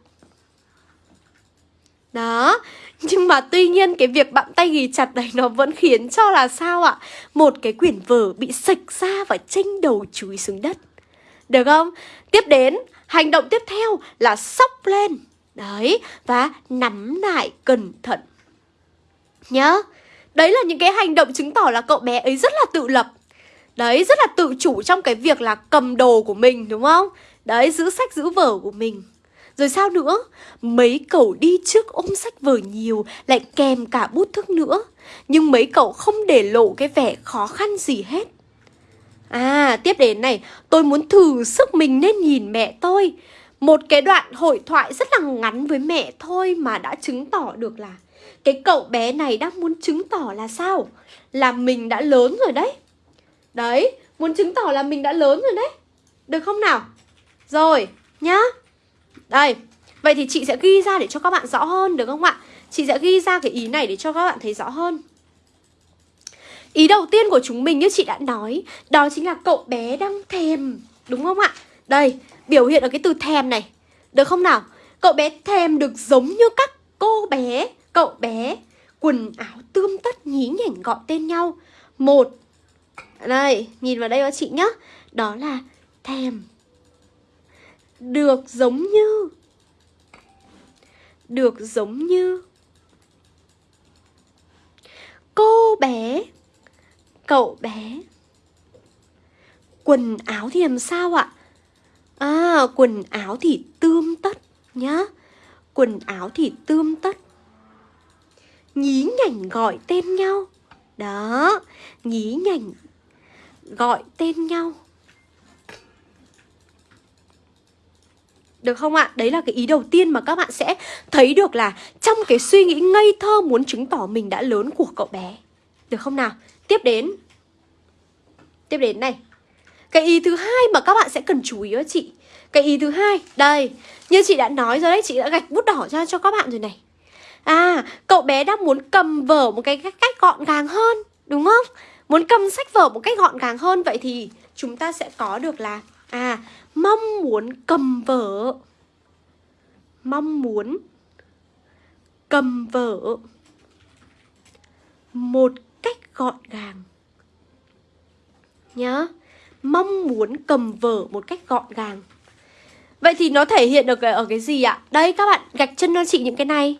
đó, nhưng mà tuy nhiên cái việc bặm tay ghi chặt này nó vẫn khiến cho là sao ạ? Một cái quyển vở bị sạch ra và tranh đầu chúi xuống đất được không? Tiếp đến, hành động tiếp theo là sóc lên. Đấy, và nắm lại cẩn thận. Nhớ Đấy là những cái hành động chứng tỏ là cậu bé ấy rất là tự lập. Đấy, rất là tự chủ trong cái việc là cầm đồ của mình đúng không? Đấy, giữ sách giữ vở của mình. Rồi sao nữa? Mấy cậu đi trước ôm sách vở nhiều Lại kèm cả bút thức nữa. Nhưng mấy cậu không để lộ cái vẻ khó khăn gì hết. À, tiếp đến này, tôi muốn thử sức mình nên nhìn mẹ tôi. Một cái đoạn hội thoại rất là ngắn với mẹ thôi mà đã chứng tỏ được là cái cậu bé này đang muốn chứng tỏ là sao? Là mình đã lớn rồi đấy. Đấy, muốn chứng tỏ là mình đã lớn rồi đấy. Được không nào? Rồi, nhá. Đây, vậy thì chị sẽ ghi ra để cho các bạn rõ hơn được không ạ? Chị sẽ ghi ra cái ý này để cho các bạn thấy rõ hơn. Ý đầu tiên của chúng mình như chị đã nói Đó chính là cậu bé đang thèm Đúng không ạ? Đây, biểu hiện ở cái từ thèm này Được không nào? Cậu bé thèm được giống như các cô bé Cậu bé Quần áo tươm tất nhí nhảnh gọi tên nhau Một Đây, nhìn vào đây các chị nhá Đó là thèm Được giống như Được giống như Cô bé Cậu bé Quần áo thì làm sao ạ? À, quần áo thì tươm tất nhá Quần áo thì tươm tất Nhí nhảnh gọi tên nhau Đó Nhí nhảnh Gọi tên nhau Được không ạ? Đấy là cái ý đầu tiên mà các bạn sẽ thấy được là Trong cái suy nghĩ ngây thơ muốn chứng tỏ mình đã lớn của cậu bé Được không nào? Tiếp đến. Tiếp đến này. Cái ý thứ hai mà các bạn sẽ cần chú ý đó chị. Cái ý thứ hai, Đây, Như chị đã nói rồi đấy, Chị đã gạch bút đỏ ra cho các bạn rồi này. À cậu bé đang muốn cầm vở một cái cách gọn gàng hơn, Đúng không? Muốn cầm sách vở một cách gọn gàng hơn, Vậy thì chúng ta sẽ có được là À mong muốn cầm vở. Mong muốn cầm vở một gọn gàng. Nhá, mong muốn cầm vở một cách gọn gàng. Vậy thì nó thể hiện được ở cái gì ạ? Đây, các bạn gạch chân cho chị những cái này.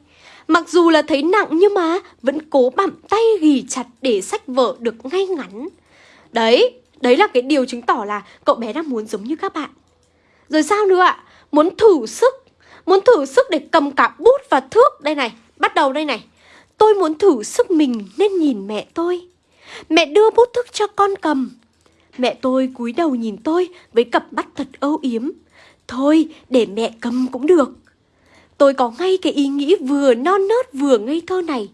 Mặc dù là thấy nặng nhưng mà vẫn cố bặm tay ghì chặt để sách vở được ngay ngắn. Đấy đấy là cái điều chứng tỏ là cậu bé đang muốn giống như các bạn. Rồi sao nữa ạ? Muốn thử sức, muốn thử sức để cầm cả bút và thước. Đây này, bắt đầu đây này tôi muốn thử sức mình nên nhìn mẹ tôi mẹ đưa bút thước cho con cầm Mẹ tôi cúi đầu nhìn tôi với cặp mắt thật âu yếm. Thôi, để mẹ cầm cũng được. Tôi có ngay cái ý nghĩ vừa non nớt vừa ngây thơ này.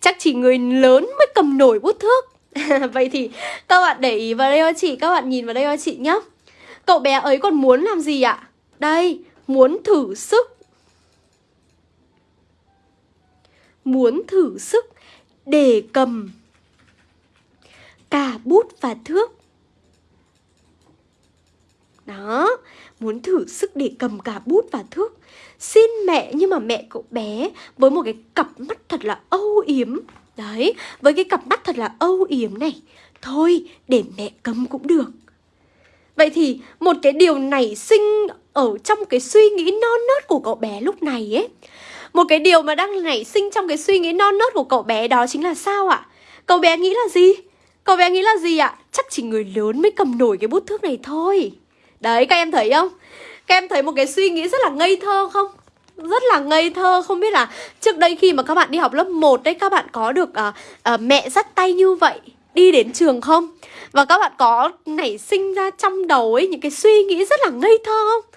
Chắc chỉ người lớn mới cầm nổi bút thước. Vậy thì các bạn để ý vào đây cho chị, các bạn nhìn vào đây cho chị nhé. Cậu bé ấy còn muốn làm gì ạ? Đây, muốn thử sức. Muốn thử sức để cầm. Cả bút và thước. Đó, muốn thử sức để cầm cả bút và thước. Xin mẹ nhưng mà mẹ cậu bé với một cái cặp mắt thật là âu yếm. Đấy, với cái cặp mắt thật là âu yếm này. Thôi, để mẹ cầm cũng được. Vậy thì một cái điều nảy sinh ở trong cái suy nghĩ non nớt của cậu bé lúc này ấy một cái điều mà đang nảy sinh trong cái suy nghĩ non nớt của cậu bé đó chính là sao ạ? Cậu bé nghĩ là gì? Cậu bé nghĩ là gì ạ? Chắc chỉ người lớn mới cầm nổi cái bút thước này thôi Đấy các em thấy không? Các em thấy một cái suy nghĩ rất là ngây thơ không? Rất là ngây thơ Không biết là trước đây khi mà các bạn đi học lớp 1 đấy Các bạn có được uh, uh, mẹ dắt tay như vậy Đi đến trường không? Và các bạn có nảy sinh ra trong đầu ấy Những cái suy nghĩ rất là ngây thơ không?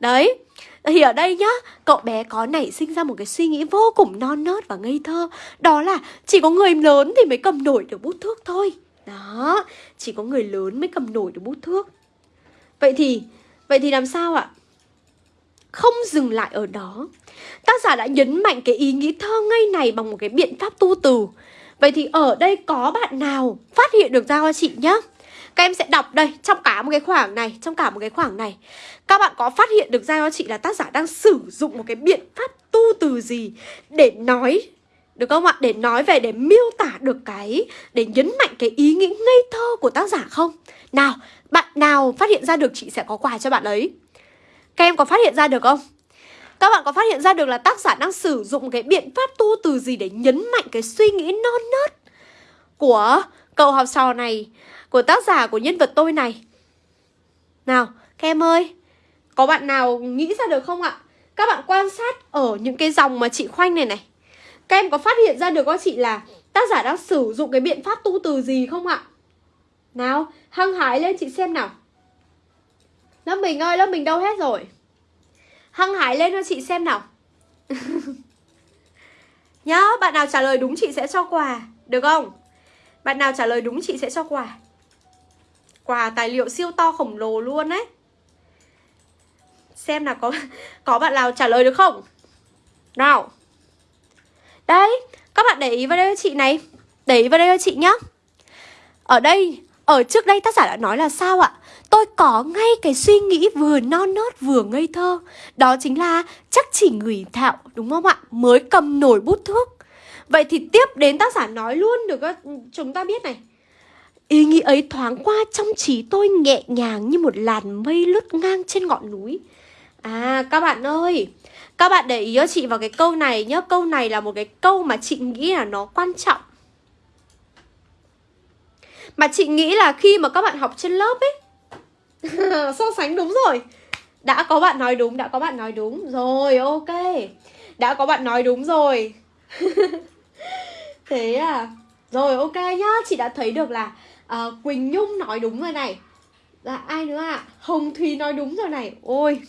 Đấy thì ở đây nhá, cậu bé có nảy sinh ra một cái suy nghĩ vô cùng non nớt và ngây thơ. Đó là chỉ có người lớn thì mới cầm nổi được bút thước thôi. Đó, chỉ có người lớn mới cầm nổi được bút thước. Vậy thì, vậy thì làm sao ạ? Không dừng lại ở đó. Tác giả đã nhấn mạnh cái ý nghĩ thơ ngây này bằng một cái biện pháp tu từ. Vậy thì ở đây có bạn nào phát hiện được ra cho chị nhá? Các em sẽ đọc đây trong cả một cái khoảng này Trong cả một cái khoảng này Các bạn có phát hiện được ra cho chị là tác giả đang sử dụng một cái biện pháp tu từ gì Để nói được không ạ? Để nói về, để miêu tả được cái Để nhấn mạnh cái ý nghĩ ngây thơ của tác giả không? Nào, bạn nào phát hiện ra được chị sẽ có quà cho bạn ấy Các em có phát hiện ra được không? Các bạn có phát hiện ra được là tác giả đang sử dụng cái biện pháp tu từ gì để nhấn mạnh cái suy nghĩ non nớt của Cậu học trò này, của tác giả của nhân vật tôi này. Nào, các em ơi, có bạn nào nghĩ ra được không ạ? Các bạn quan sát ở những cái dòng mà chị khoanh này này. Các em có phát hiện ra được không chị là tác giả đang sử dụng cái biện pháp tu từ gì không ạ? Nào, hăng hái lên chị xem nào Lớp mình ơi, lớp mình đâu hết rồi Hăng hái lên cho chị xem nào Nhá, bạn nào trả lời đúng chị sẽ cho quà Được không? Bạn nào trả lời đúng chị sẽ cho quà. Quà tài liệu siêu to khổng lồ luôn đấy Xem là có có bạn nào trả lời được không? Nào. Đấy, các bạn để ý vào đây cho chị này. Để ý vào đây cho chị nhá. Ở đây ở trước đây tác giả đã nói là sao ạ? Tôi có ngay cái suy nghĩ vừa non nớt vừa ngây thơ. Đó chính là chắc chỉ người thạo đúng không ạ? Mới cầm nổi bút thước Vậy thì tiếp đến tác giả nói luôn được chúng ta biết này. Ý nghĩ ấy thoáng qua trong trí tôi nhẹ nhàng như một làn mây lướt ngang trên ngọn núi. À các bạn ơi Các bạn để ý cho chị vào cái câu này nhé Câu này là một cái câu mà chị nghĩ là nó quan trọng. Mà chị nghĩ là khi mà các bạn học trên lớp ấy So sánh đúng rồi. Đã có bạn nói đúng, đã có bạn nói đúng. Rồi ok. Đã có bạn nói đúng rồi. Thế à? Rồi ok nhá. Chị đã thấy được là uh, Quỳnh Nhung nói đúng rồi này. Là ai nữa ạ? À? Hồng Thùy nói đúng rồi này. Ôi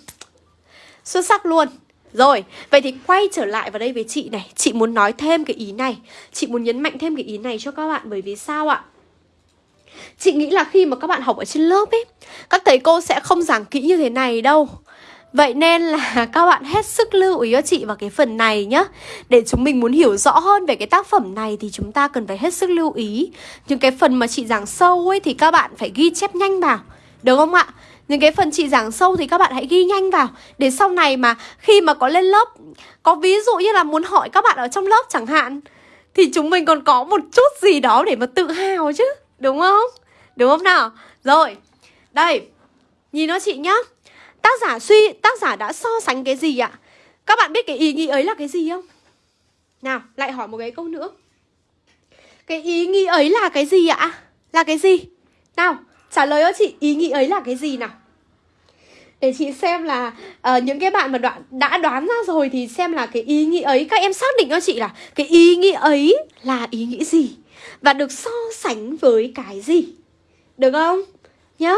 Xuất sắc luôn. Rồi, vậy thì quay trở lại vào đây với chị này. Chị muốn nói thêm cái ý này. Chị muốn nhấn mạnh thêm cái ý này cho các bạn Bởi vì sao ạ? Chị nghĩ là khi mà các bạn học ở trên lớp ấy Các thầy cô sẽ không giảng kỹ như thế này đâu. Vậy nên là các bạn hết sức lưu ý cho chị vào cái phần này nhé Để chúng mình muốn hiểu rõ hơn về cái tác phẩm này thì chúng ta cần phải hết sức lưu ý Những cái phần mà chị giảng sâu ấy thì các bạn phải ghi chép nhanh vào Được không ạ? Những cái phần chị giảng sâu thì các bạn hãy ghi nhanh vào Để sau này mà khi mà có lên lớp Có ví dụ như là muốn hỏi các bạn ở trong lớp chẳng hạn Thì chúng mình còn có một chút gì đó để mà tự hào chứ Đúng không? Đúng không nào? Rồi, đây Nhìn nó chị nhá Tác giả suy, tác giả đã so sánh cái gì ạ? Các bạn biết cái ý nghĩ ấy là cái gì không? Nào, lại hỏi một cái câu nữa Cái ý nghĩ ấy là cái gì ạ? Là cái gì? Nào, trả lời cho chị ý nghĩ ấy là cái gì nào? Để chị xem là uh, những cái bạn mà đoạn, đã đoán ra rồi thì xem là cái ý nghĩ ấy Các em xác định cho chị là cái ý nghĩ ấy là ý nghĩ gì? Và được so sánh với cái gì? Được không? Nhá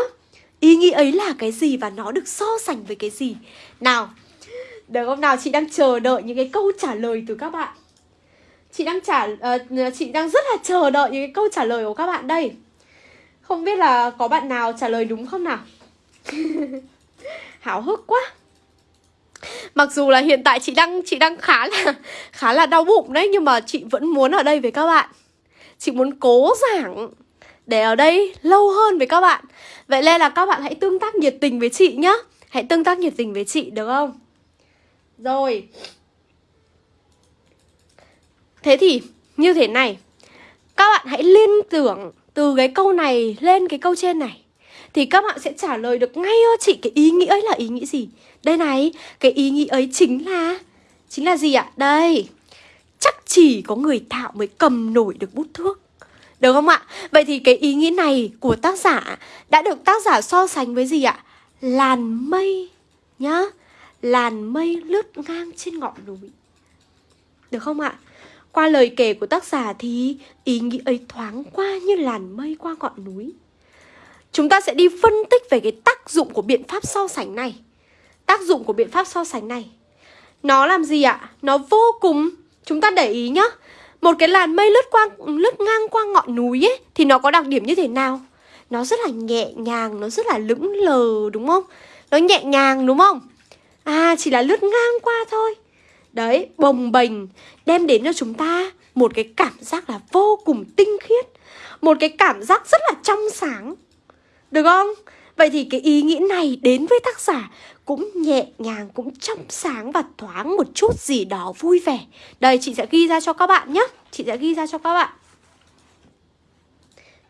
Ý nghĩ ấy là cái gì và nó được so sánh với cái gì? Nào Được không? Nào chị đang chờ đợi những cái câu trả lời từ các bạn. Chị đang trả uh, Chị đang rất là chờ đợi những cái câu trả lời của các bạn đây. Không biết là có bạn nào trả lời đúng không nào? Háo hức quá. Mặc dù là hiện tại chị đang chị đang khá là khá là đau bụng đấy nhưng mà chị vẫn muốn ở đây với các bạn. Chị muốn cố giảng để ở đây lâu hơn với các bạn. Vậy nên là các bạn hãy tương tác nhiệt tình với chị nhá. Hãy tương tác nhiệt tình với chị được không? Rồi. Thế thì như thế này. Các bạn hãy liên tưởng từ cái câu này lên cái câu trên này. Thì các bạn sẽ trả lời được ngay cho chị cái ý nghĩa ấy là ý nghĩa gì? Đây này, cái ý nghĩa ấy chính là Chính là gì ạ? Đây. Chắc chỉ có người thạo mới cầm nổi được bút thước được không ạ? Vậy thì cái ý nghĩ này của tác giả đã được tác giả so sánh với gì ạ? Làn mây nhá Làn mây lướt ngang trên ngọn núi Được không ạ? Qua lời kể của tác giả thì ý nghĩ ấy thoáng qua như làn mây qua ngọn núi Chúng ta sẽ đi phân tích về cái tác dụng của biện pháp so sánh này Tác dụng của biện pháp so sánh này, Nó làm gì ạ? Nó vô cùng, Chúng ta để ý nhá một cái làn mây lướt qua lướt ngang qua ngọn núi ấy thì nó có đặc điểm như thế nào? Nó rất là nhẹ nhàng, nó rất là lững lờ đúng không? Nó nhẹ nhàng đúng không? À chỉ là lướt ngang qua thôi. Đấy, bồng bềnh đem đến cho chúng ta một cái cảm giác là vô cùng tinh khiết, một cái cảm giác rất là trong sáng. Được không? Vậy thì cái ý nghĩ này đến với tác giả cũng nhẹ nhàng, cũng trong sáng và thoáng một chút gì đó vui vẻ Đây chị sẽ ghi ra cho các bạn nhé Chị sẽ ghi ra cho các bạn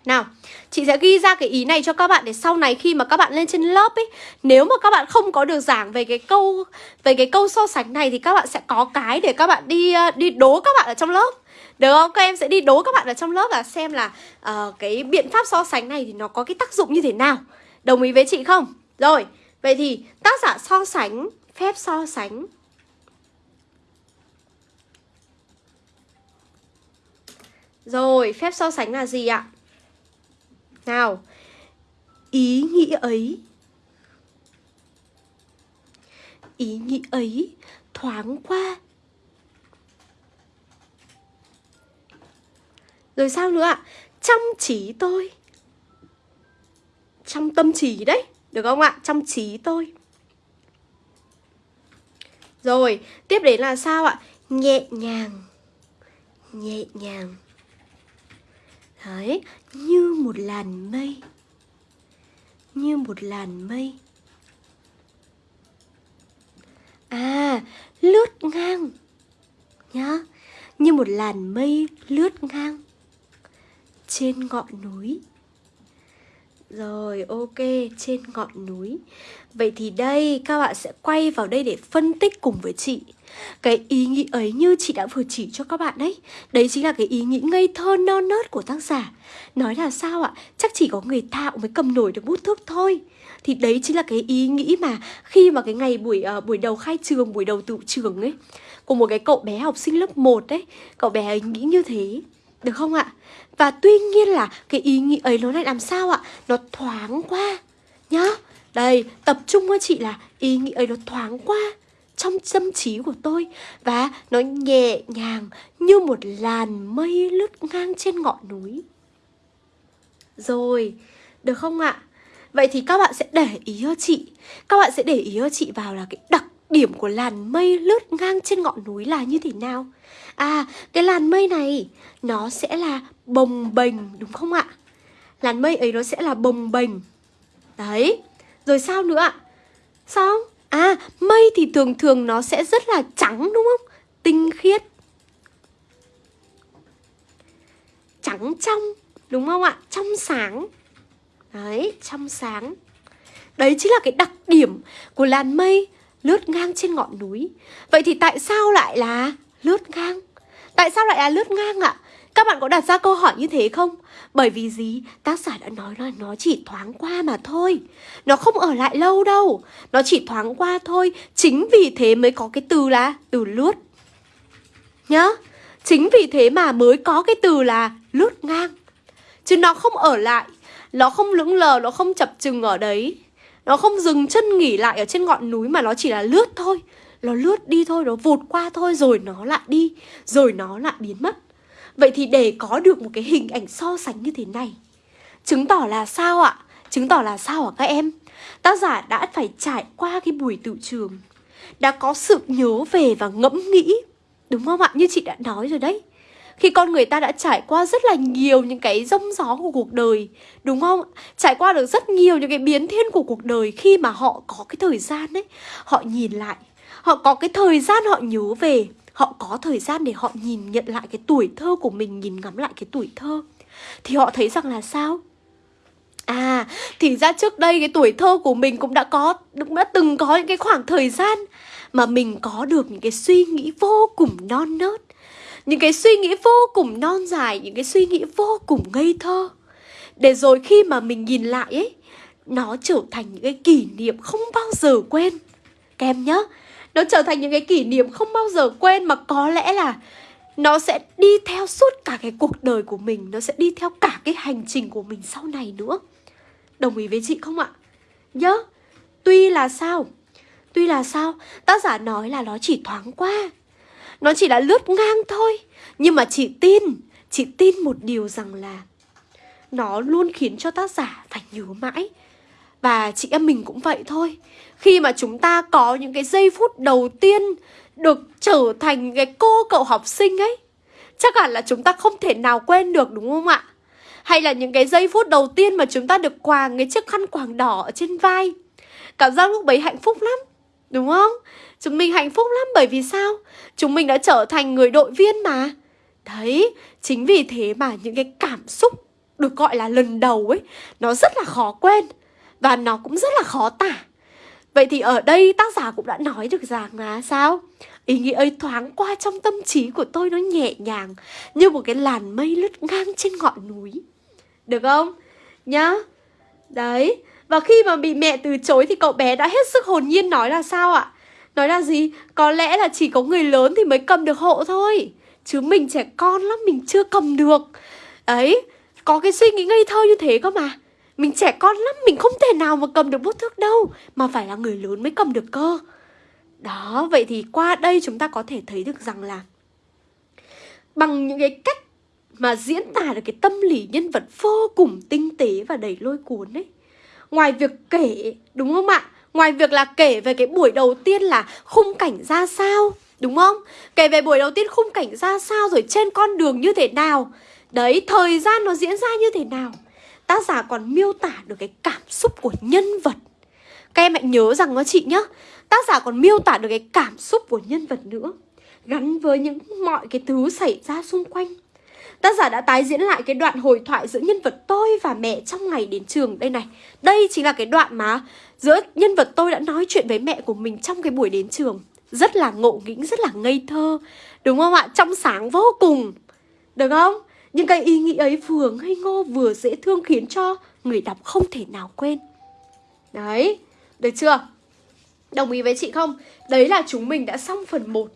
nào, chị sẽ ghi ra cái ý này cho các bạn để sau này khi mà các bạn lên trên lớp ấy, nếu mà các bạn không có được giảng về cái câu về cái câu so sánh này thì các bạn sẽ có cái để các bạn đi ờ, đi đố các bạn ở trong lớp. Được không? Các em sẽ đi đố các bạn ở trong lớp là xem là uh, cái biện pháp so sánh này thì nó có cái tác dụng như thế nào. Đồng ý với chị không? Rồi, vậy thì tác giả so sánh, phép so sánh Rồi, phép so sánh là gì ạ? Nào, ý nghĩ ấy Ý nghĩ ấy thoáng qua Rồi sao nữa ạ? Trong trí tôi Trong tâm trí đấy được không ạ? Trong trí tôi. Rồi, tiếp đến là sao ạ? Nhẹ nhàng. Nhẹ nhàng. Đấy, như một làn mây. Như một làn mây. À, lướt ngang. Nhá. Như một làn mây lướt ngang. Trên ngọn núi rồi ok trên ngọn núi. Vậy thì đây các bạn sẽ quay vào đây để phân tích cùng với chị. Cái ý nghĩ ấy như chị đã vừa chỉ cho các bạn đấy Đấy chính là cái ý nghĩ ngây thơ non nớt của tác giả. Nói là sao ạ? Chắc chỉ có người tạo mới cầm nổi được bút thước thôi. Thì đấy chính là cái ý nghĩ mà khi mà cái ngày buổi uh, buổi đầu khai trường, buổi đầu tự trường ấy Của một cái cậu bé học sinh lớp 1 đấy Cậu bé ấy nghĩ như thế được không ạ? Và tuy nhiên là cái ý nghĩ ấy nó lại làm sao ạ? Nó thoáng qua Nhá Đây, tập trung với chị là ý nghĩ ấy nó thoáng qua trong tâm trí của tôi Và nó nhẹ nhàng như một làn mây lướt ngang trên ngọn núi Rồi, được không ạ? Vậy thì các bạn sẽ để ý cho chị Các bạn sẽ để ý cho chị vào là cái đặc điểm của làn mây lướt ngang trên ngọn núi là như thế nào À, cái làn mây này nó sẽ là bồng bềnh đúng không ạ? Làn mây ấy nó sẽ là bồng bềnh. Đấy. Rồi sao nữa ạ? Sao? À, mây thì thường thường nó sẽ rất là trắng đúng không? Tinh khiết. Trắng trong, đúng không ạ? Trong sáng. Đấy, trong sáng. Đấy chính là cái đặc điểm của làn mây lướt ngang trên ngọn núi. Vậy thì tại sao lại là lướt ngang? Tại sao lại là lướt ngang ạ? Các bạn có đặt ra câu hỏi như thế không? Bởi vì gì? Tác giả đã nói là nó chỉ thoáng qua mà thôi. Nó không ở lại lâu đâu. Nó chỉ thoáng qua thôi. Chính vì thế mới có cái từ là từ lướt. Nhá. Chính vì thế mà mới có cái từ là lướt ngang. Chứ nó không ở lại. Nó không lững lờ, nó không chập chừng ở đấy. Nó không dừng chân nghỉ lại ở trên ngọn núi Mà nó chỉ là lướt thôi. Nó lướt đi thôi, nó vụt qua thôi Rồi nó lại đi Rồi nó lại biến mất Vậy thì để có được một cái hình ảnh so sánh như thế này Chứng tỏ là sao ạ? Chứng tỏ là sao hả các em? Tác giả đã phải trải qua cái buổi tự trường Đã có sự nhớ về và ngẫm nghĩ Đúng không ạ? Như chị đã nói rồi đấy khi con người ta đã trải qua rất là nhiều những cái rông gió của cuộc đời Đúng không? Trải qua được rất nhiều những cái biến thiên của cuộc đời Khi mà họ có cái thời gian ấy Họ nhìn lại Họ có cái thời gian họ nhớ về họ có thời gian để họ nhìn nhận lại cái tuổi thơ của mình nhìn ngắm lại cái tuổi thơ thì họ thấy rằng là sao À, thì ra trước đây cái tuổi thơ của mình cũng đã có cũng đã từng có những cái khoảng thời gian mà mình có được những cái suy nghĩ vô cùng non nớt, những cái suy nghĩ vô cùng non dài, những cái suy nghĩ vô cùng ngây thơ. Để rồi khi mà mình nhìn lại ấy, nó trở thành những cái kỷ niệm không bao giờ quên. Các em nhớ, nó trở thành những cái kỷ niệm không bao giờ quên mà có lẽ là nó sẽ đi theo suốt cả cái cuộc đời của mình, nó sẽ đi theo cả cái hành trình của mình sau này nữa. Đồng ý với chị không ạ? Nhớ, tuy là sao? Tuy là sao? Tác giả nói là nó chỉ thoáng qua. Nó chỉ là lướt ngang thôi. Nhưng mà chị tin chị tin một điều rằng là nó luôn khiến cho tác giả phải nhớ mãi và chị em mình cũng vậy thôi Khi mà chúng ta có những cái giây phút đầu tiên Được trở thành cái cô cậu học sinh ấy Chắc hẳn là chúng ta không thể nào quên được đúng không ạ? Hay là những cái giây phút đầu tiên mà chúng ta được quàng cái chiếc khăn quàng đỏ ở trên vai Cảm giác lúc bấy hạnh phúc lắm Đúng không? Chúng mình hạnh phúc lắm bởi vì sao? Chúng mình đã trở thành người đội viên mà Đấy, chính vì thế mà những cái cảm xúc được gọi là lần đầu ấy Nó rất là khó quên và nó cũng rất là khó tả Vậy thì ở đây tác giả cũng đã nói được rằng là sao? Ý nghĩa ấy thoáng qua trong tâm trí của tôi nó nhẹ nhàng, Như một cái làn mây lướt ngang trên ngọn núi Được không? Nhá Đấy Và khi mà bị mẹ từ chối thì cậu bé đã hết sức hồn nhiên nói là sao ạ? Nói là gì? Có lẽ là chỉ có người lớn thì mới cầm được hộ thôi Chứ mình trẻ con lắm, mình chưa cầm được Ấy, Có cái suy nghĩ ngây thơ như thế cơ mà mình trẻ con lắm, mình không thể nào mà cầm được bút thước đâu Mà phải là người lớn mới cầm được cơ Đó, vậy thì qua đây chúng ta có thể thấy được rằng là Bằng những cái cách mà diễn tả được cái tâm lý nhân vật vô cùng tinh tế và đầy lôi cuốn ấy Ngoài việc kể, đúng không ạ? Ngoài việc là kể về cái buổi đầu tiên là khung cảnh ra sao Đúng không? Kể về buổi đầu tiên khung cảnh ra sao rồi trên con đường như thế nào Đấy, thời gian nó diễn ra như thế nào tác giả còn miêu tả được cái cảm xúc của nhân vật Các em hãy nhớ rằng đó chị nhá Tác giả còn miêu tả được cái cảm xúc của nhân vật nữa gắn với những mọi cái thứ xảy ra xung quanh. Tác giả đã tái diễn lại cái đoạn hồi thoại giữa nhân vật tôi và mẹ trong ngày đến trường đây này. Đây chính là cái đoạn mà giữa nhân vật tôi đã nói chuyện với mẹ của mình trong cái buổi đến trường. Rất là ngộ nghĩnh, rất là ngây thơ. Đúng không ạ? Trong sáng vô cùng. Được không? Những cái ý nghĩ ấy vừa ngây ngô vừa dễ thương khiến cho người đọc không thể nào quên. Đấy, được chưa? Đồng ý với chị không? Đấy là chúng mình đã xong phần 1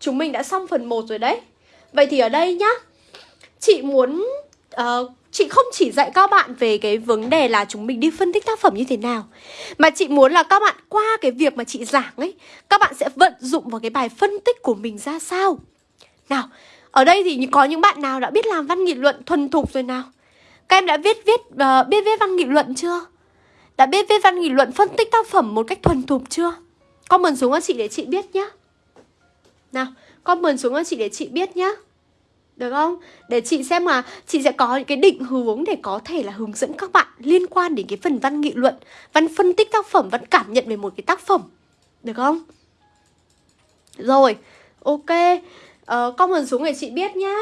Chúng mình đã xong phần 1 rồi đấy Vậy thì ở đây nhá Chị muốn uh, Chị không chỉ dạy các bạn về cái vấn đề là chúng mình đi phân tích tác phẩm như thế nào Mà chị muốn là các bạn qua cái việc mà chị giảng ấy Các bạn sẽ vận dụng vào cái bài phân tích của mình ra sao Nào, ở đây thì có những bạn nào đã biết làm văn nghị luận thuần thục rồi nào Các em đã viết viết uh, biết viết văn nghị luận chưa Đã biết viết văn nghị luận phân tích tác phẩm một cách thuần thục chưa Comment xuống cho chị để chị biết nhé Nào, comment xuống cho chị để chị biết nhé được không? Để chị xem mà chị sẽ có những cái định hướng để có thể là hướng dẫn các bạn liên quan đến cái phần văn nghị luận, văn phân tích tác phẩm, văn cảm nhận về một cái tác phẩm. Được không? Rồi, ok. Ờ, uh, comment xuống để chị biết nhá.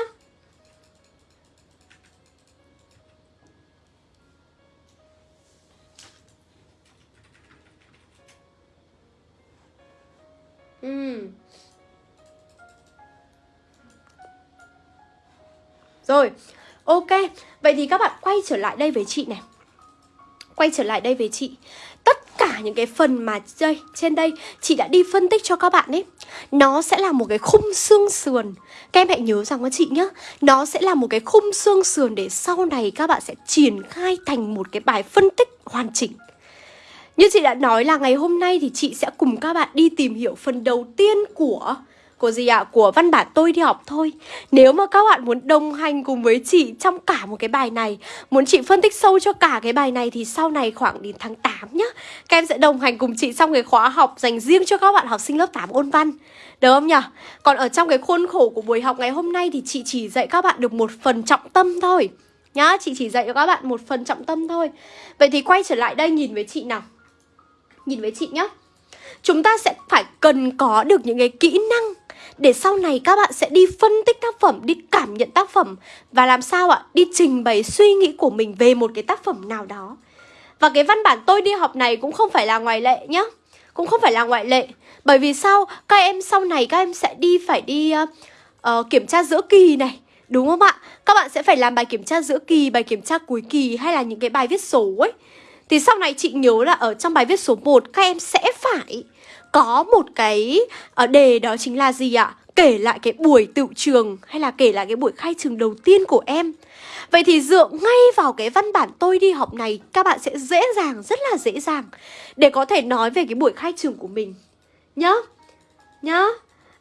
Ừ. Rồi, ok Vậy thì các bạn quay trở lại đây với chị này Quay trở lại đây với chị cả những cái phần mà đây, trên đây. Chị đã đi phân tích cho các bạn ấy. Nó sẽ là một cái khung xương sườn. Các em hãy nhớ rằng các chị nhé Nó sẽ là một cái khung xương sườn Để sau này các bạn sẽ triển khai thành một cái bài phân tích hoàn chỉnh. Như chị đã nói là ngày hôm nay thì chị sẽ cùng các bạn đi tìm hiểu phần đầu tiên của của gì ạ? À? Của văn bản tôi đi học thôi Nếu mà các bạn muốn đồng hành cùng với chị trong cả một cái bài này Muốn chị phân tích sâu cho cả cái bài này Thì sau này khoảng đến tháng 8 nhá Các em sẽ đồng hành cùng chị trong cái khóa học dành riêng cho các bạn học sinh lớp 8 ôn văn Được không nhỉ? Còn ở trong cái khuôn khổ của buổi học ngày hôm nay Thì chị chỉ dạy các bạn được một phần trọng tâm thôi Nhá, chị chỉ dạy cho các bạn một phần trọng tâm thôi Vậy thì quay trở lại đây nhìn với chị nào Nhìn với chị nhá Chúng ta sẽ phải cần có được những cái kỹ năng để sau này các bạn sẽ đi phân tích tác phẩm, đi cảm nhận tác phẩm và làm sao ạ? Đi trình bày suy nghĩ của mình về một cái tác phẩm nào đó. Và cái văn bản tôi đi học này cũng không phải là ngoại lệ nhá. Cũng không phải là ngoại lệ. Bởi vì sao? Các em sau này các em sẽ đi phải đi uh, uh, kiểm tra giữa kỳ này. Đúng không ạ? Các bạn sẽ phải làm bài kiểm tra giữa kỳ, bài kiểm tra cuối kỳ hay là những cái bài viết số ấy. Thì sau này chị nhớ là ở trong bài viết số 1 các em sẽ phải có một cái ờ, đề đó chính là gì ạ? Kể lại cái buổi tự trường hay là kể lại cái buổi khai trường đầu tiên của em. Vậy thì dựa ngay vào cái văn bản tôi đi học này Các bạn sẽ dễ dàng, rất là dễ dàng Để có thể nói về cái buổi khai trường của mình Nhá Nhá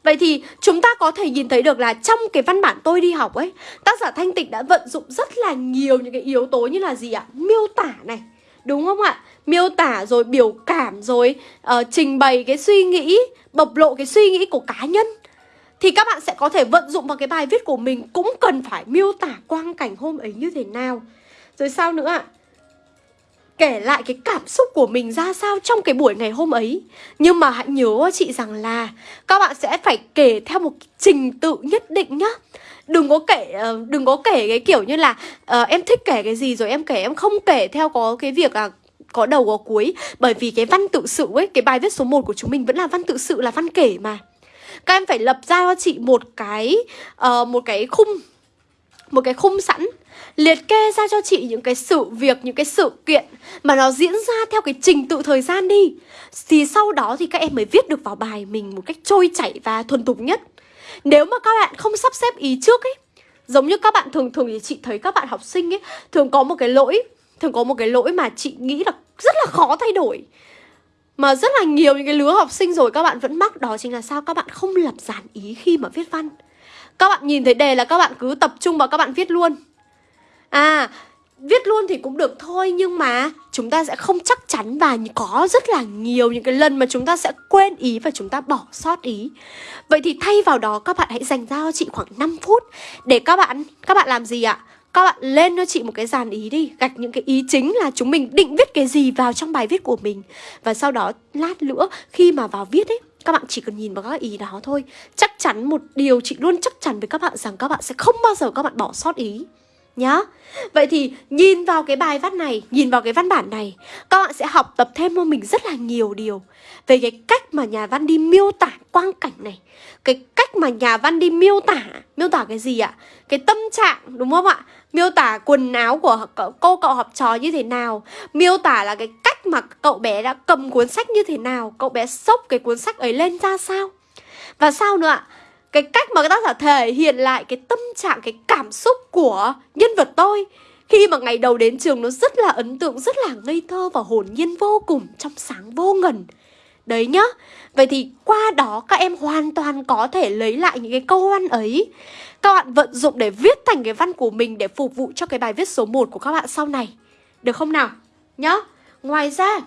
Vậy thì chúng ta có thể nhìn thấy được là trong cái văn bản tôi đi học ấy Tác giả Thanh Tịnh đã vận dụng rất là nhiều những cái yếu tố như là gì ạ? Miêu tả này Đúng không ạ? Miêu tả rồi biểu cảm rồi uh, trình bày cái suy nghĩ, bộc lộ cái suy nghĩ của cá nhân thì các bạn sẽ có thể vận dụng vào cái bài viết của mình cũng cần phải miêu tả quang cảnh hôm ấy như thế nào. Rồi sao nữa ạ? Kể lại cái cảm xúc của mình ra sao trong cái buổi ngày hôm ấy Nhưng mà hãy nhớ chị rằng là Các bạn sẽ phải kể theo một trình tự nhất định nhá đừng có kể ờ, đừng có kể cái kiểu như là uh, em thích kể cái gì rồi em kể em không kể theo có cái việc là có đầu có cuối. Bởi vì cái văn tự sự ấy cái bài viết số 1 của chúng mình vẫn là văn tự sự là văn kể mà. Các em phải lập ra cho chị một cái uh, một cái khung một cái khung sẵn liệt kê ra cho chị những cái sự việc những cái sự kiện mà nó diễn ra theo cái trình tự thời gian đi. Thì sau đó thì các em mới viết được vào bài mình một cách trôi chảy và thuần thục nhất. Nếu mà các bạn không sắp xếp ý trước ấy Giống như các bạn thường thường thì chị thấy các bạn học sinh ấy Thường có một cái lỗi. Thường có một cái lỗi mà chị nghĩ là rất là khó thay đổi Mà rất là nhiều những cái lứa học sinh rồi các bạn vẫn mắc, Đó chính là sao các bạn không lập dàn ý khi mà viết văn Các bạn nhìn thấy đề là các bạn cứ tập trung vào các bạn viết luôn À viết luôn thì cũng được thôi nhưng mà chúng ta sẽ không chắc chắn và có rất là nhiều những cái lần mà chúng ta sẽ quên ý và chúng ta bỏ sót ý. Vậy thì thay vào đó các bạn hãy dành ra cho chị khoảng 5 phút để các bạn các bạn làm gì ạ? Các bạn lên cho chị một cái dàn ý đi Gạch những cái ý chính là chúng mình định viết cái gì vào trong bài viết của mình Và sau đó lát nữa khi mà vào viết ấy Các bạn chỉ cần nhìn vào các ý đó thôi Chắc chắn một điều chị luôn chắc chắn với các bạn rằng các bạn sẽ không bao giờ các bạn bỏ sót ý nhá Vậy thì nhìn vào cái bài văn này, nhìn vào cái văn bản này Các bạn sẽ học tập thêm cho mình rất là nhiều điều Về cái cách mà nhà văn đi miêu tả quang cảnh này Cái cách mà nhà văn đi miêu tả Miêu tả cái gì ạ? Cái tâm trạng đúng không ạ? Miêu tả quần áo của cô cậu học trò như thế nào, Miêu tả là cái cách mà cậu bé đã cầm cuốn sách như thế nào, Cậu bé xốc cái cuốn sách ấy lên ra sao Và sao nữa ạ? cái cách mà tác giả thể hiện lại cái tâm trạng, cái cảm xúc của nhân vật tôi khi mà ngày đầu đến trường nó rất là ấn tượng, rất là ngây thơ và hồn nhiên vô cùng trong sáng vô ngần đấy nhá vậy thì qua đó các em hoàn toàn có thể lấy lại những cái câu văn ấy. Các bạn vận dụng để viết thành cái văn của mình để phục vụ cho cái bài viết số 1 của các bạn sau này. Được không nào? Nhá. Ngoài ra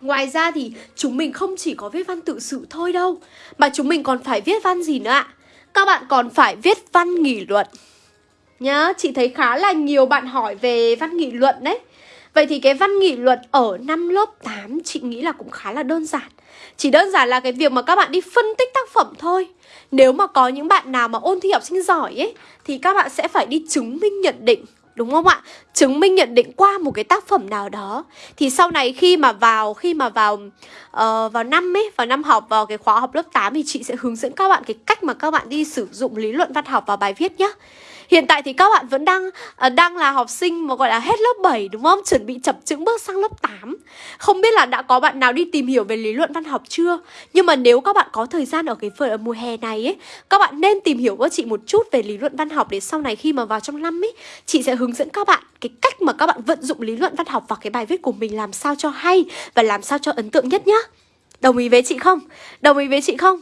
Ngoài ra thì chúng mình không chỉ có viết văn tự sự thôi đâu Mà chúng mình còn phải viết văn gì nữa ạ? Các bạn còn phải viết văn nghị luận. Nhá, chị thấy khá là nhiều bạn hỏi về văn nghị luận đấy. Vậy thì cái văn nghị luận ở năm lớp 8 chị nghĩ là cũng khá là đơn giản. Chỉ đơn giản là cái việc mà các bạn đi phân tích tác phẩm thôi. Nếu mà có những bạn nào mà ôn thi học sinh giỏi ấy Thì các bạn sẽ phải đi chứng minh nhận định Đúng không ạ? Chứng minh nhận định qua một cái tác phẩm nào đó. Thì sau này khi mà vào Khi mà vào uh, vào năm ấy Vào năm học vào cái khóa học lớp 8 Thì chị sẽ hướng dẫn các bạn cái cách mà các bạn đi sử dụng lý luận văn học vào bài viết nhé Hiện tại thì các bạn vẫn đang uh, đang là học sinh mà gọi là hết lớp 7 đúng không? Chuẩn bị chập chững bước sang lớp 8 Không biết là đã có bạn nào đi tìm hiểu về lý luận văn học chưa? Nhưng mà nếu các bạn có thời gian ở cái phần ở mùa hè này ấy Các bạn nên tìm hiểu với chị một chút về lý luận văn học Để sau này khi mà vào trong năm ấy Chị sẽ hướng dẫn các bạn cái cách mà các bạn vận dụng lý luận văn học vào cái bài viết của mình làm sao cho hay Và làm sao cho ấn tượng nhất nhá Đồng ý với chị không? Đồng ý với chị không?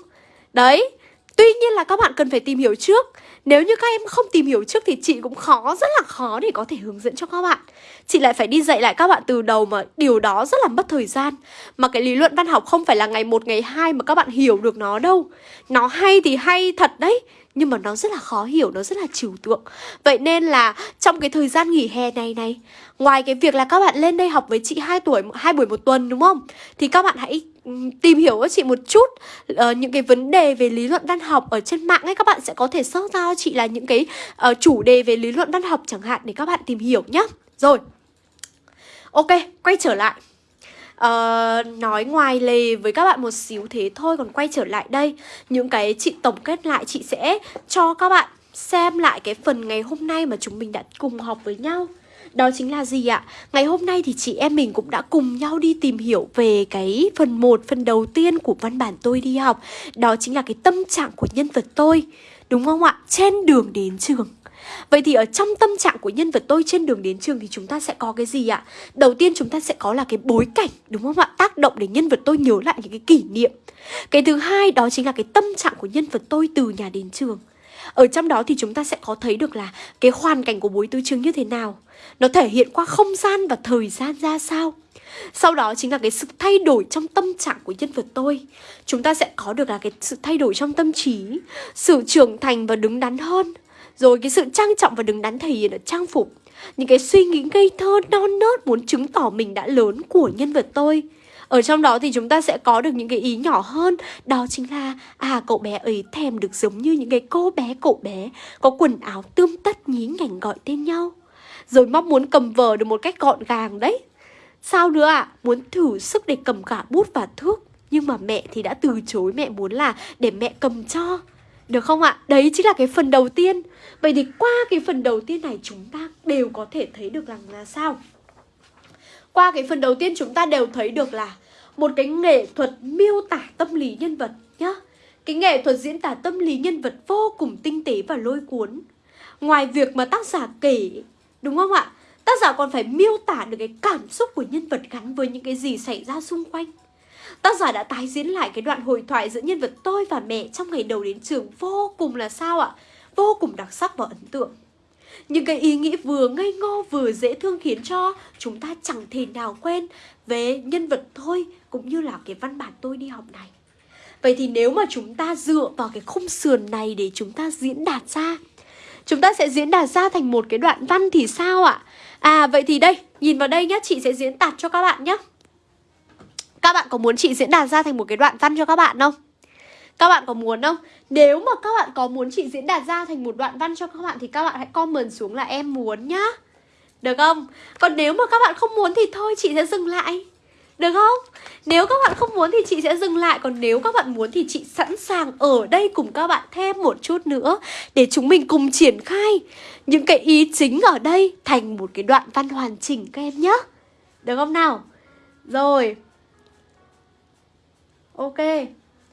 Đấy Tuy nhiên là các bạn cần phải tìm hiểu trước nếu như các em không tìm hiểu trước thì chị cũng khó, rất là khó để có thể hướng dẫn cho các bạn. Chị lại phải đi dạy lại các bạn từ đầu mà điều đó rất là mất thời gian. Mà cái lý luận văn học không phải là ngày một ngày hai mà các bạn hiểu được nó đâu. Nó hay thì hay thật đấy nhưng mà nó rất là khó hiểu, nó rất là trừu tượng. Vậy nên là trong cái thời gian nghỉ hè này này Ngoài cái việc là các bạn lên đây học với chị 2 tuổi, hai buổi một tuần đúng không? Thì các bạn hãy tìm hiểu cho chị một chút uh, những cái vấn đề về lý luận văn học ở trên mạng ấy các bạn sẽ có thể search ra cho chị là những cái uh, chủ đề về lý luận văn học chẳng hạn để các bạn tìm hiểu nhá Rồi. Ok, quay trở lại. Uh, nói ngoài lề với các bạn một xíu thế thôi còn quay trở lại đây những cái chị tổng kết lại chị sẽ cho các bạn xem lại cái phần ngày hôm nay mà chúng mình đã cùng học với nhau đó chính là gì ạ? Ngày hôm nay thì chị em mình cũng đã cùng nhau đi tìm hiểu về cái phần 1, phần đầu tiên của văn bản tôi đi học Đó chính là cái tâm trạng của nhân vật tôi Đúng không ạ? Trên đường đến trường Vậy thì ở trong tâm trạng của nhân vật tôi trên đường đến trường thì chúng ta sẽ có cái gì ạ? Đầu tiên chúng ta sẽ có là cái bối cảnh, đúng không ạ? Tác động để nhân vật tôi nhớ lại những cái kỷ niệm. Cái thứ hai đó chính là cái tâm trạng của nhân vật tôi từ nhà đến trường. Ở trong đó thì chúng ta sẽ có thấy được là cái hoàn cảnh của bối tứ trường như thế nào. Nó thể hiện qua không gian và thời gian ra sao. Sau đó chính là cái sự thay đổi trong tâm trạng của nhân vật tôi. Chúng ta sẽ có được là cái sự thay đổi trong tâm trí, Sự trưởng thành và đứng đắn hơn. Rồi cái sự trang trọng và đứng đắn thể hiện ở trang phục. Những cái suy nghĩ ngây thơ, non nớt muốn chứng tỏ mình đã lớn của nhân vật tôi ở trong đó thì chúng ta sẽ có được những cái ý nhỏ hơn Đó chính là À cậu bé ấy thèm được giống như những cái cô bé, cậu bé Có quần áo tươm tất, nhí nhảnh gọi tên nhau Rồi mong muốn cầm vở được một cách gọn gàng đấy Sao nữa ạ? À? Muốn thử sức để cầm cả bút và thước Nhưng mà mẹ thì đã từ chối, mẹ muốn là để mẹ cầm cho được không ạ? Đấy chính là cái phần đầu tiên Vậy thì qua cái phần đầu tiên này, chúng ta đều có thể thấy được rằng là sao? Qua cái phần đầu tiên chúng ta đều thấy được là một cái nghệ thuật miêu tả tâm lý nhân vật nhá. Cái nghệ thuật diễn tả tâm lý nhân vật vô cùng tinh tế và lôi cuốn. Ngoài việc mà tác giả kể, đúng không ạ? Tác giả còn phải miêu tả được cái cảm xúc của nhân vật gắn với những cái gì xảy ra xung quanh. Tác giả đã tái diễn lại cái đoạn hội thoại giữa nhân vật tôi và mẹ trong ngày đầu đến trường vô cùng là sao ạ? Vô cùng đặc sắc và ấn tượng. Những cái ý nghĩ vừa ngây ngô vừa dễ thương khiến cho chúng ta chẳng thể nào quên về nhân vật tôi cũng như là cái văn bản tôi đi học này. Vậy thì nếu mà chúng ta dựa vào cái khung sườn này để chúng ta diễn đạt ra Chúng ta sẽ diễn đạt ra thành một cái đoạn văn thì sao ạ? À vậy thì đây, nhìn vào đây nhá, chị sẽ diễn đạt cho các bạn nhé Các bạn có muốn chị diễn đạt ra thành một cái đoạn văn cho các bạn không? Các bạn có muốn không? Nếu mà các bạn có muốn chị diễn đạt ra thành một đoạn văn cho các bạn Thì các bạn hãy comment xuống là em muốn nhá Được không? Còn nếu mà các bạn không muốn thì thôi, chị sẽ dừng lại được không? Nếu các bạn không muốn thì chị sẽ dừng lại Còn nếu các bạn muốn thì chị sẵn sàng ở đây cùng các bạn thêm một chút nữa Để chúng mình cùng triển khai những cái ý chính ở đây Thành một cái đoạn văn hoàn chỉnh các em nhé Được không nào? Rồi Ok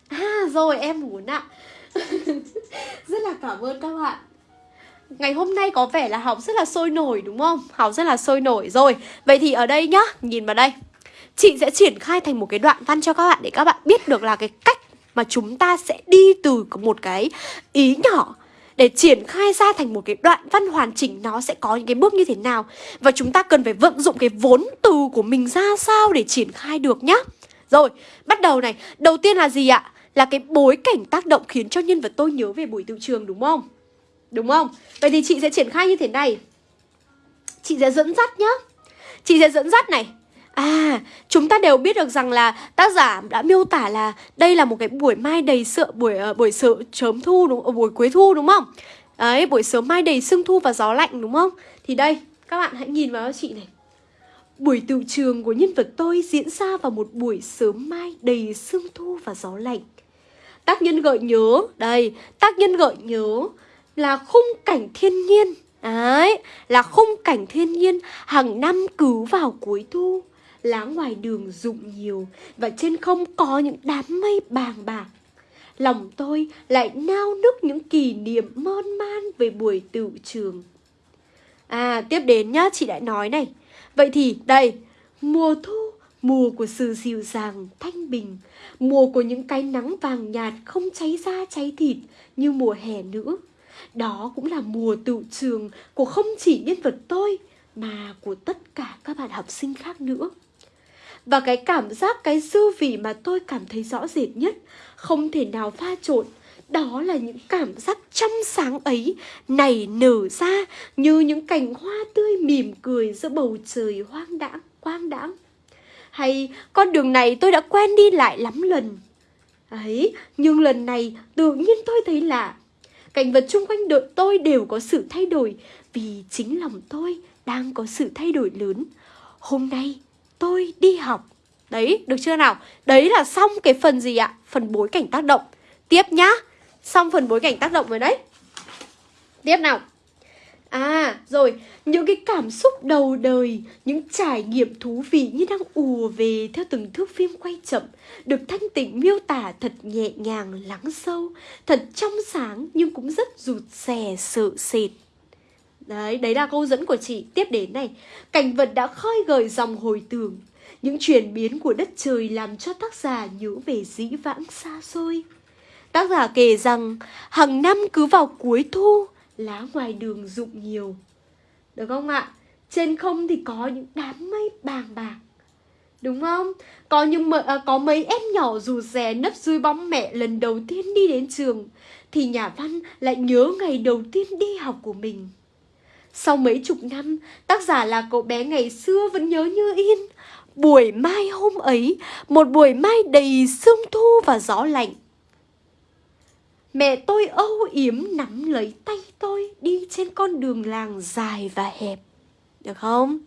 À rồi em muốn ạ Rất là cảm ơn các bạn Ngày hôm nay có vẻ là học rất là sôi nổi đúng không? Học rất là sôi nổi rồi Vậy thì ở đây nhá, nhìn vào đây Chị sẽ triển khai thành một cái đoạn văn cho các bạn Để các bạn biết được là cái cách mà chúng ta sẽ đi từ một cái ý nhỏ để triển khai ra thành một cái đoạn văn hoàn chỉnh nó sẽ có những cái bước như thế nào và chúng ta cần phải vận dụng cái vốn từ của mình ra sao để triển khai được nhá. Rồi, bắt đầu này. Đầu tiên là gì ạ? Là cái bối cảnh tác động khiến cho nhân vật tôi nhớ về buổi tự trường đúng không? Đúng không? Vậy thì chị sẽ triển khai như thế này. Chị sẽ dẫn dắt nhá. Chị sẽ dẫn dắt này. À, chúng ta đều biết được rằng là tác giả đã miêu tả là đây là một cái buổi mai đầy sợ buổi uh, buổi sợ chớm thu đúng uh, buổi cuối thu đúng không? Đấy, buổi sớm mai đầy sương thu và gió lạnh đúng không? Thì đây, các bạn hãy nhìn vào chị này. Buổi tự trường của nhân vật tôi diễn ra vào một buổi sớm mai đầy sương thu và gió lạnh. Tác nhân gợi nhớ, đây, tác nhân gợi nhớ là khung cảnh thiên nhiên. Đấy, là khung cảnh thiên nhiên hàng năm cứ vào cuối thu lá ngoài đường rụng nhiều và trên không có những đám mây bàng bạc. Lòng tôi lại nao nức những kỷ niệm mơn man về buổi tự trường. À, tiếp đến nhá, chị đã nói này. Vậy thì, đây, mùa thu, mùa của sự dịu dàng, thanh bình, mùa của những cái nắng vàng nhạt không cháy da cháy thịt như mùa hè nữa. Đó cũng là mùa tự trường của không chỉ nhân vật tôi mà của tất cả các bạn học sinh khác nữa. Và cái cảm giác, cái dư vị mà tôi cảm thấy rõ rệt nhất Không thể nào pha trộn Đó là những cảm giác trong sáng ấy Nảy nở ra như những cành hoa tươi mỉm cười giữa bầu trời hoang đãng, quang đãng hay con đường này tôi đã quen đi lại lắm lần. Ấy, nhưng lần này tự nhiên tôi thấy lạ. Cảnh vật chung quanh đợt tôi đều có sự thay đổi Vì chính lòng tôi đang có sự thay đổi lớn. Hôm nay tôi đi học. Đấy, được chưa nào? Đấy là xong cái phần gì ạ? Phần bối cảnh tác động. Tiếp nhá. Xong phần bối cảnh tác động rồi đấy. Tiếp nào. À, rồi, những cái cảm xúc đầu đời, những trải nghiệm thú vị như đang ùa về theo từng thước phim quay chậm, được thanh tịnh miêu tả thật nhẹ nhàng, lắng sâu, thật trong sáng nhưng cũng rất rụt rè, sợ sệt. Đấy, đấy là câu dẫn của chị. Tiếp đến này, cảnh vật đã khơi gợi dòng hồi tưởng. Những chuyển biến của đất trời làm cho tác giả nhớ về dĩ vãng xa xôi. Tác giả kể rằng, hàng năm cứ vào cuối thu, lá ngoài đường rụng nhiều. Được không ạ? Trên không thì có những đám mây bàng bạc. Đúng không? Có những à, có mấy em nhỏ dù rè nấp dưới bóng mẹ lần đầu tiên đi đến trường thì nhà văn lại nhớ ngày đầu tiên đi học của mình. Sau mấy chục năm, tác giả là cậu bé ngày xưa vẫn nhớ như in. Buổi mai hôm ấy, một buổi mai đầy sương thu và gió lạnh. Mẹ tôi âu yếm nắm lấy tay tôi đi trên con đường làng dài và hẹp. Được không?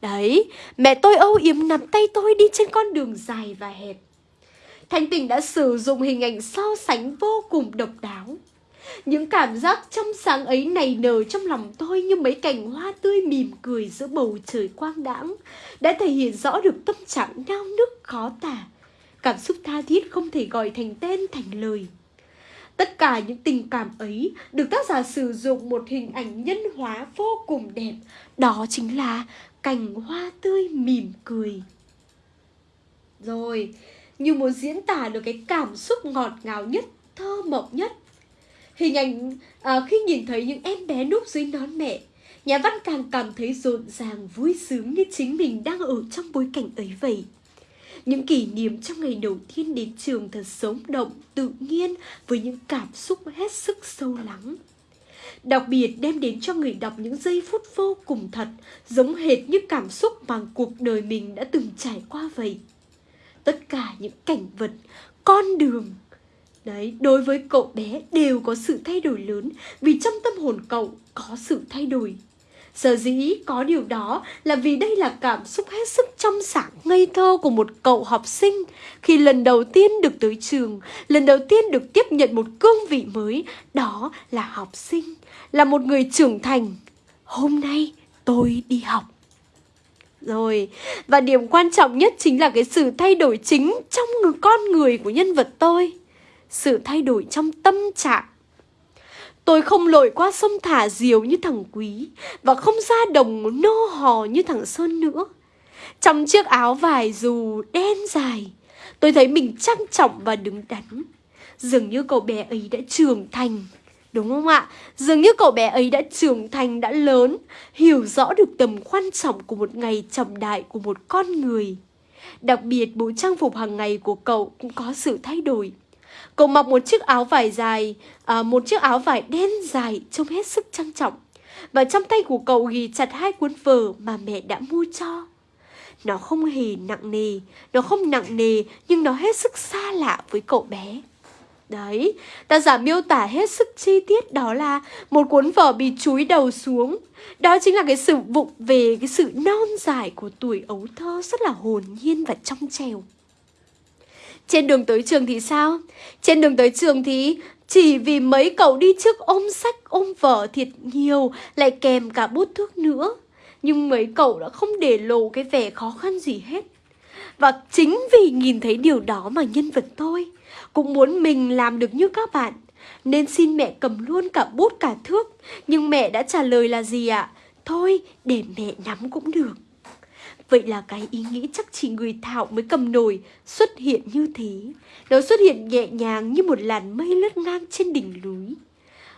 Đấy, mẹ tôi âu yếm nắm tay tôi đi trên con đường dài và hẹp. Thanh Tình đã sử dụng hình ảnh so sánh vô cùng độc đáo những cảm giác trong sáng ấy nảy nở trong lòng tôi như mấy cành hoa tươi mỉm cười giữa bầu trời quang đãng đã thể hiện rõ được tâm trạng nao nức khó tả. Cảm xúc tha thiết không thể gọi thành tên thành lời. Tất cả những tình cảm ấy được tác giả sử dụng một hình ảnh nhân hóa vô cùng đẹp. Đó chính là cành hoa tươi mỉm cười. Rồi, như muốn diễn tả được cái cảm xúc ngọt ngào nhất, thơ mộng nhất Hình ảnh à, khi nhìn thấy những em bé núp dưới nón mẹ, nhà văn càng cảm thấy rộn ràng vui sướng như chính mình đang ở trong bối cảnh ấy vậy. Những kỷ niệm trong ngày đầu tiên đến trường thật sống động, tự nhiên với những cảm xúc hết sức sâu lắng. Đặc biệt đem đến cho người đọc những giây phút vô cùng thật, giống hệt như cảm xúc mà cuộc đời mình đã từng trải qua vậy. tất cả những cảnh vật, con đường Đấy, đối với cậu bé đều có sự thay đổi lớn vì trong tâm hồn cậu có sự thay đổi. Sở dĩ có điều đó là vì đây là cảm xúc hết sức trong sáng ngây thơ của một cậu học sinh khi lần đầu tiên được tới trường, lần đầu tiên được tiếp nhận một cương vị mới, đó là học sinh, là một người trưởng thành. Hôm nay tôi đi học. Rồi, và điểm quan trọng nhất chính là cái sự thay đổi chính trong người con người của nhân vật tôi. Sự thay đổi trong tâm trạng Tôi không lội qua sông thả diều như thằng Quý Và không ra đồng nô hò như thằng Sơn nữa. Trong chiếc áo vải dù đen dài Tôi thấy mình trang trọng và đứng đắn. Dường như cậu bé ấy đã trưởng thành Đúng không ạ? Dường như cậu bé ấy đã trưởng thành, đã lớn Hiểu rõ được tầm quan trọng của một ngày trọng đại của một con người. Đặc biệt bộ trang phục hàng ngày của cậu cũng có sự thay đổi. Cậu mặc một chiếc áo vải dài, à, một chiếc áo vải đen dài trông hết sức trang trọng. Và trong tay của cậu ghi chặt hai cuốn vở mà mẹ đã mua cho. Nó không hề nặng nề, nó không nặng nề nhưng nó hết sức xa lạ với cậu bé. Đấy, ta giả miêu tả hết sức chi tiết đó là một cuốn vở bị chúi đầu xuống. Đó chính là cái sự vụng về cái sự non dài của tuổi ấu thơ rất là hồn nhiên và trong trèo. Trên đường tới trường thì sao? Trên đường tới trường thì chỉ vì mấy cậu đi trước ôm sách, ôm vở thiệt nhiều, lại kèm cả bút thước nữa. Nhưng mấy cậu đã không để lộ cái vẻ khó khăn gì hết. Và chính vì nhìn thấy điều đó mà nhân vật tôi cũng muốn mình làm được như các bạn. Nên xin mẹ cầm luôn cả bút, cả thước. Nhưng mẹ đã trả lời là gì ạ? À? Thôi, để mẹ nắm cũng được. Vậy là cái ý nghĩ chắc chỉ người thạo mới cầm nổi xuất hiện như thế. Nó xuất hiện nhẹ nhàng như một làn mây lướt ngang trên đỉnh núi.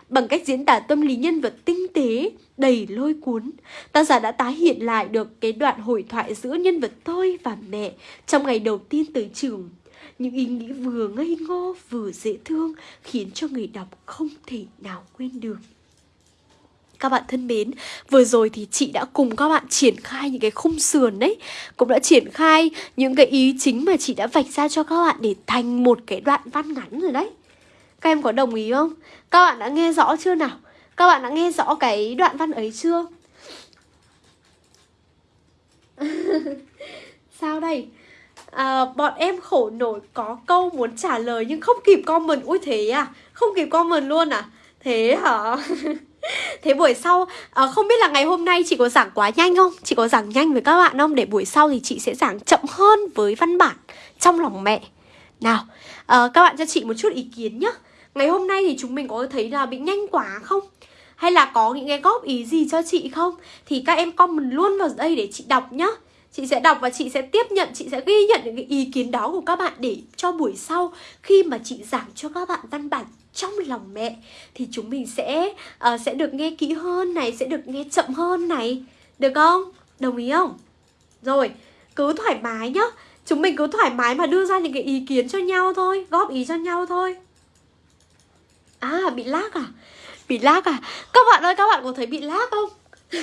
Bằng cách diễn tả tâm lý nhân vật tinh tế, đầy lôi cuốn, tác giả đã tái hiện lại được cái đoạn hội thoại giữa nhân vật tôi và mẹ trong ngày đầu tiên tới trường. Những ý nghĩ vừa ngây ngô vừa dễ thương khiến cho người đọc không thể nào quên được. Các bạn thân mến, vừa rồi thì chị đã cùng các bạn triển khai những cái khung sườn đấy Cũng đã triển khai những cái ý chính mà chị đã vạch ra cho các bạn để thành một cái đoạn văn ngắn rồi đấy Các em có đồng ý không? Các bạn đã nghe rõ chưa nào? Các bạn đã nghe rõ cái đoạn văn ấy chưa? Sao đây? À, bọn em khổ nổi có câu muốn trả lời nhưng không kịp comment Ui thế à? Không kịp comment luôn à? Thế hả? Thế buổi sau à, Không biết là ngày hôm nay chị có giảng quá nhanh không? Chị có giảng nhanh với các bạn không? Để buổi sau thì chị sẽ giảng chậm hơn với văn bản Trong lòng mẹ Nào à, Các bạn cho chị một chút ý kiến nhá Ngày hôm nay thì chúng mình có thấy là bị nhanh quá không? Hay là có những cái góp ý gì cho chị không? Thì các em comment luôn vào đây để chị đọc nhá Chị sẽ đọc và chị sẽ tiếp nhận, chị sẽ ghi nhận những cái ý kiến đó của các bạn để cho buổi sau khi mà chị giảng cho các bạn văn bản trong lòng mẹ thì chúng mình sẽ uh, sẽ được nghe kỹ hơn này, sẽ được nghe chậm hơn này. Được không? Đồng ý không? Rồi, cứ thoải mái nhá. Chúng mình cứ thoải mái mà đưa ra những cái ý kiến cho nhau thôi, góp ý cho nhau thôi. À, bị lag à? Bị lag à? Các bạn ơi, các bạn có thấy bị lag không?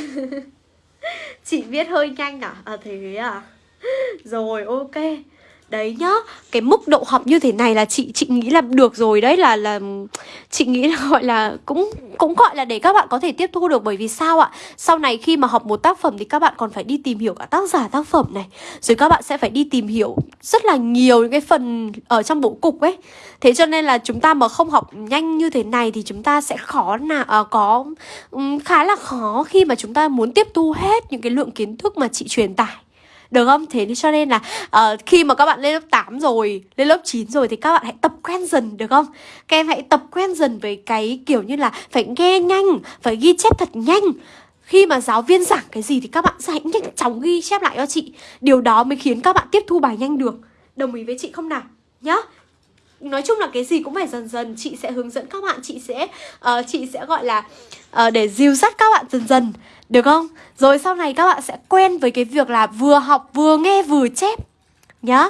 Chị viết hơi nhanh à? À thế à? Rồi, ok đấy nhá cái mức độ học như thế này là chị chị nghĩ là được rồi đấy là là chị nghĩ là gọi là cũng cũng gọi là để các bạn có thể tiếp thu được. Bởi vì sao ạ? Sau này khi mà học một tác phẩm thì các bạn còn phải đi tìm hiểu cả tác giả tác phẩm này. Rồi các bạn sẽ phải đi tìm hiểu rất là nhiều những cái phần ở trong bố cục ấy. Thế cho nên là chúng ta mà không học nhanh như thế này thì chúng ta sẽ khó là uh, ờ, có um, khá là khó khi mà chúng ta muốn tiếp thu hết những cái lượng kiến thức mà chị truyền tải được không? Thế cho nên là uh, khi mà các bạn lên lớp 8 rồi, lên lớp 9 rồi thì các bạn hãy tập quen dần được không? Các em hãy tập quen dần với cái kiểu như là phải nghe nhanh, phải ghi chép thật nhanh khi mà giáo viên giảng cái gì thì các bạn sẽ hãy nhanh chóng ghi chép lại cho chị Điều đó mới khiến các bạn tiếp thu bài nhanh được Đồng ý với chị không nào? Nhá Nói chung là cái gì cũng phải dần dần Chị sẽ hướng dẫn các bạn Chị sẽ uh, chị sẽ gọi là uh, Để dìu dắt các bạn dần dần được không? Rồi sau này các bạn sẽ quen với cái việc là vừa học vừa nghe vừa chép Nhá